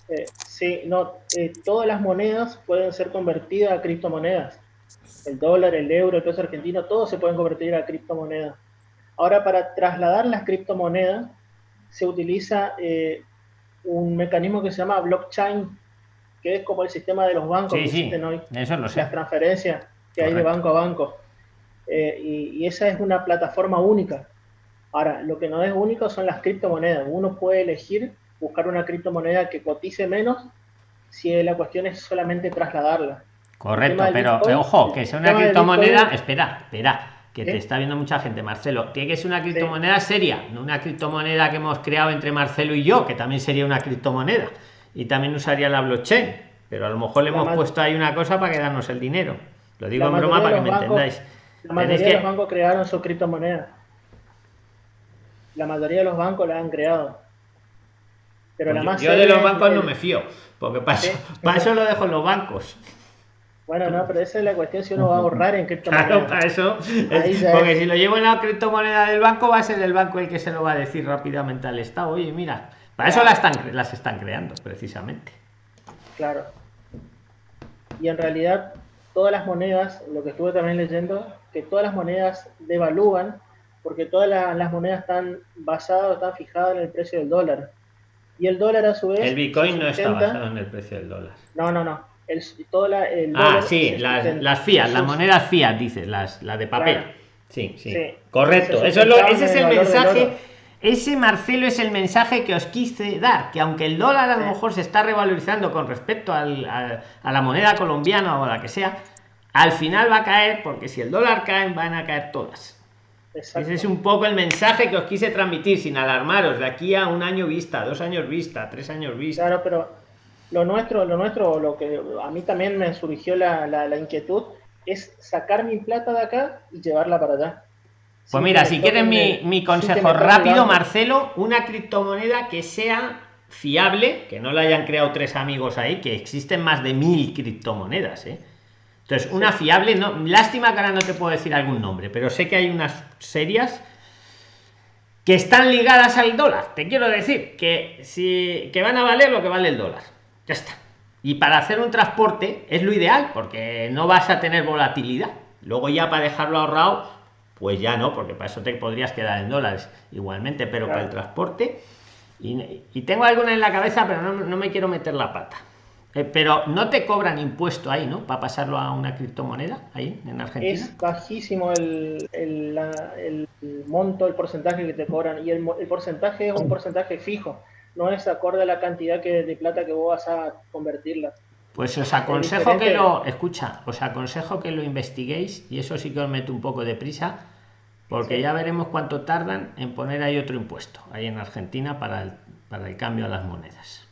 Speaker 11: Eh, sí, no, eh, todas las monedas pueden ser convertidas a criptomonedas. El dólar, el euro, el peso argentino, todos se pueden convertir a criptomonedas. Ahora, para trasladar las criptomonedas, se utiliza eh, un mecanismo que se llama blockchain, que es como el sistema de los bancos que existen hoy.
Speaker 6: Eso lo sé.
Speaker 11: Las transferencias que hay de banco a banco. y, esa es una plataforma única. Ahora, lo que no es único son las criptomonedas. Uno puede elegir buscar una criptomoneda que cotice menos si la cuestión es solamente trasladarla.
Speaker 6: Correcto, pero ojo, que sea una criptomoneda, espera, espera, que te está viendo mucha gente, Marcelo. Tiene que ser una criptomoneda seria, no una criptomoneda que hemos creado entre Marcelo y yo, que también sería una criptomoneda. Y también usaría la blockchain, pero a lo mejor le hemos puesto ahí una cosa para quedarnos el dinero. Lo digo en broma para que me entendáis.
Speaker 11: La mayoría de los bancos crearon su criptomoneda la mayoría de los bancos la han creado.
Speaker 6: Pero la más yo, de los bancos no me fío, porque para, eso, lo dejo en los bancos.
Speaker 11: Bueno, no, pero esa es la cuestión si uno va a ahorrar en criptomonedas.
Speaker 6: Claro, para eso. porque si lo llevo en la criptomoneda del banco, va a ser el banco el que se lo va a decir rápidamente al Estado. Oye, mira, para eso las están, las están creando, precisamente.
Speaker 11: Claro. Y en realidad, todas las monedas, lo que estuve también leyendo, que todas las monedas devalúan porque todas las monedas están basadas, están fijadas en el precio del dólar. Y el dólar a su vez...
Speaker 6: El Bitcoin no está basado en el precio del dólar.
Speaker 11: No, no, no. El, toda
Speaker 6: el ah, sí, las, las fiat, las monedas fiat, dices, las, las de papel. Sí, sí, Correcto. Eso es lo, ese es el mensaje. Ese Marcelo es el mensaje que os quise dar, que aunque el dólar a lo mejor se está revalorizando con respecto al, a la moneda colombiana o a la que sea, al final va a caer, porque si el dólar cae, van a caer todas. Ese es un poco el mensaje que os quise transmitir, sin alarmaros, de aquí a un año vista, dos años vista, tres años vista.
Speaker 11: Claro, pero lo nuestro, lo nuestro, lo que a mí también me surgió la, la, inquietud, es sacar mi plata de acá y llevarla para allá.
Speaker 6: Pues mira, si quieren mi, mi, consejo rápido, Marcelo, una criptomoneda que sea fiable, que no la hayan creado tres amigos ahí, que existen más de mil criptomonedas, ¿eh? Entonces, una fiable, no, lástima que ahora no te puedo decir algún nombre, pero sé que hay unas serias que están ligadas al dólar. Te quiero decir que si que van a valer lo que vale el dólar. Ya está. Y para hacer un transporte es lo ideal, porque no vas a tener volatilidad. Luego ya para dejarlo ahorrado, pues ya no, porque para eso te podrías quedar en dólares igualmente, pero para el transporte. Y, tengo alguna en la cabeza, pero no me quiero meter la pata. Eh, pero no te cobran impuesto ahí, ¿no? Para pasarlo a una criptomoneda ahí en Argentina.
Speaker 11: Es bajísimo el, el, monto, el porcentaje que te cobran. Y el, porcentaje es un porcentaje fijo. No es acorde a la cantidad que, de plata que vos vas a convertirla.
Speaker 6: Pues os aconsejo que lo, escucha, os aconsejo que lo investiguéis y eso sí que os meto un poco de prisa porque ya veremos cuánto tardan en poner ahí otro impuesto, ahí en Argentina para el, para el cambio a las monedas.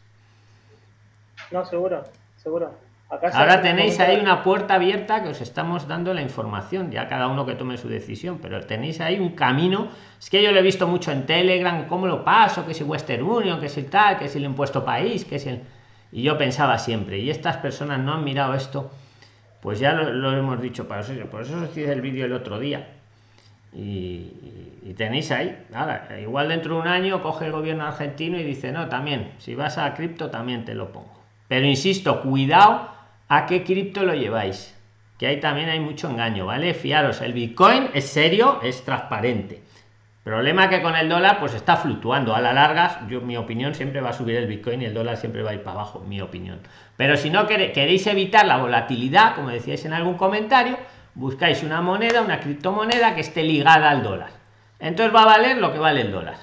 Speaker 11: No, seguro, seguro.
Speaker 6: Ahora tenéis ahí una puerta abierta que os estamos dando la información, ya cada uno que tome su decisión, pero tenéis ahí un camino. Es que yo lo he visto mucho en Telegram, cómo lo paso, que si Western Union, que si tal, que si el impuesto país, que si el... Y yo pensaba siempre, y estas personas no han mirado esto, pues ya lo, hemos dicho para eso, por eso os hice el vídeo el otro día. Y, tenéis ahí, nada, igual dentro de un año coge el gobierno argentino y dice, no, también, si vas a cripto también te lo pongo. Pero insisto, cuidado a qué cripto lo lleváis que ahí también hay mucho engaño vale fiaros el bitcoin es serio es transparente. Problema que con el dólar pues está fluctuando. A la larga yo mi opinión siempre va a subir el bitcoin y el dólar siempre va a ir para abajo mi opinión. Pero si no queréis evitar la volatilidad como decíais en algún comentario buscáis una moneda una criptomoneda que esté ligada al dólar. Entonces va a valer lo que vale el dólar.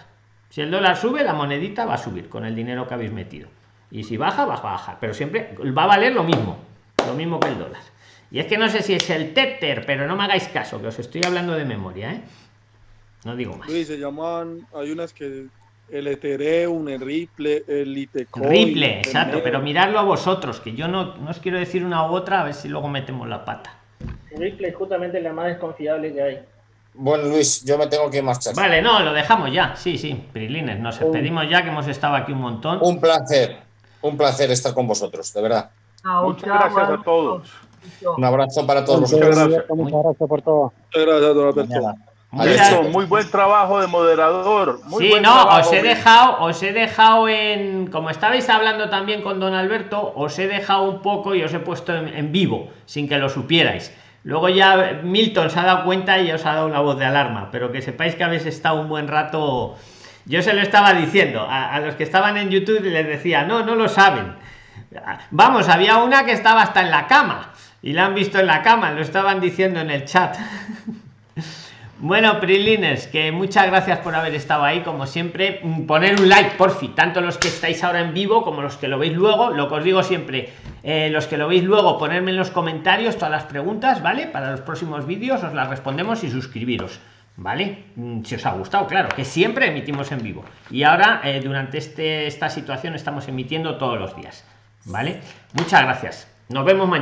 Speaker 6: Si el dólar sube la monedita va a subir con el dinero que habéis metido. Y si baja va a bajar. Pero siempre va a valer lo mismo lo mismo que el dólar. Y es que no sé si es el Tether, pero no me hagáis caso, que os estoy hablando de memoria, ¿eh? No digo más.
Speaker 5: se llaman, hay unas que el Ethereum, el Ripple, el Litecoin.
Speaker 6: Ripple, exacto, pero miradlo a vosotros, que yo no, no os quiero decir una u otra, a ver si luego metemos la pata.
Speaker 11: Ripple es justamente la más desconfiable que hay.
Speaker 1: Bueno, Luis, yo me tengo que marchar.
Speaker 6: Vale, no, lo dejamos ya. Sí, sí, Prilines, nos despedimos ya que hemos estado aquí un montón.
Speaker 1: Un placer, un placer estar con vosotros, de verdad.
Speaker 7: Muchas gracias a todos.
Speaker 1: Un abrazo para todos.
Speaker 5: Muchas gracias. Muchas gracias por todo. Muchas gracias, don
Speaker 7: Alberto. muy buen trabajo de moderador. Muy
Speaker 6: sí, no, os he dejado, os he dejado en, como estabais hablando también con don Alberto, os he dejado un poco y os he puesto en, vivo, sin que lo supierais. Luego ya Milton se ha dado cuenta y os ha dado una voz de alarma, pero que sepáis que habéis estado un buen rato. Yo se lo estaba diciendo a, a los que estaban en YouTube les decía, no, no lo saben Vamos, había una que estaba hasta en la cama y la han visto en la cama, lo estaban diciendo en el chat. Bueno, Prilines, que muchas gracias por haber estado ahí, como siempre. Mm, poner un like, por fin, tanto los que estáis ahora en vivo como los que lo veis luego. Lo que os digo siempre, eh, los que lo veis luego, ponerme en los comentarios todas las preguntas, ¿vale? Para los próximos vídeos os las respondemos y suscribiros, ¿vale? Mm, si os ha gustado, claro, que siempre emitimos en vivo. Y ahora, eh, durante este, esta situación, estamos emitiendo todos los días. ¿Vale? Muchas gracias. Nos vemos mañana.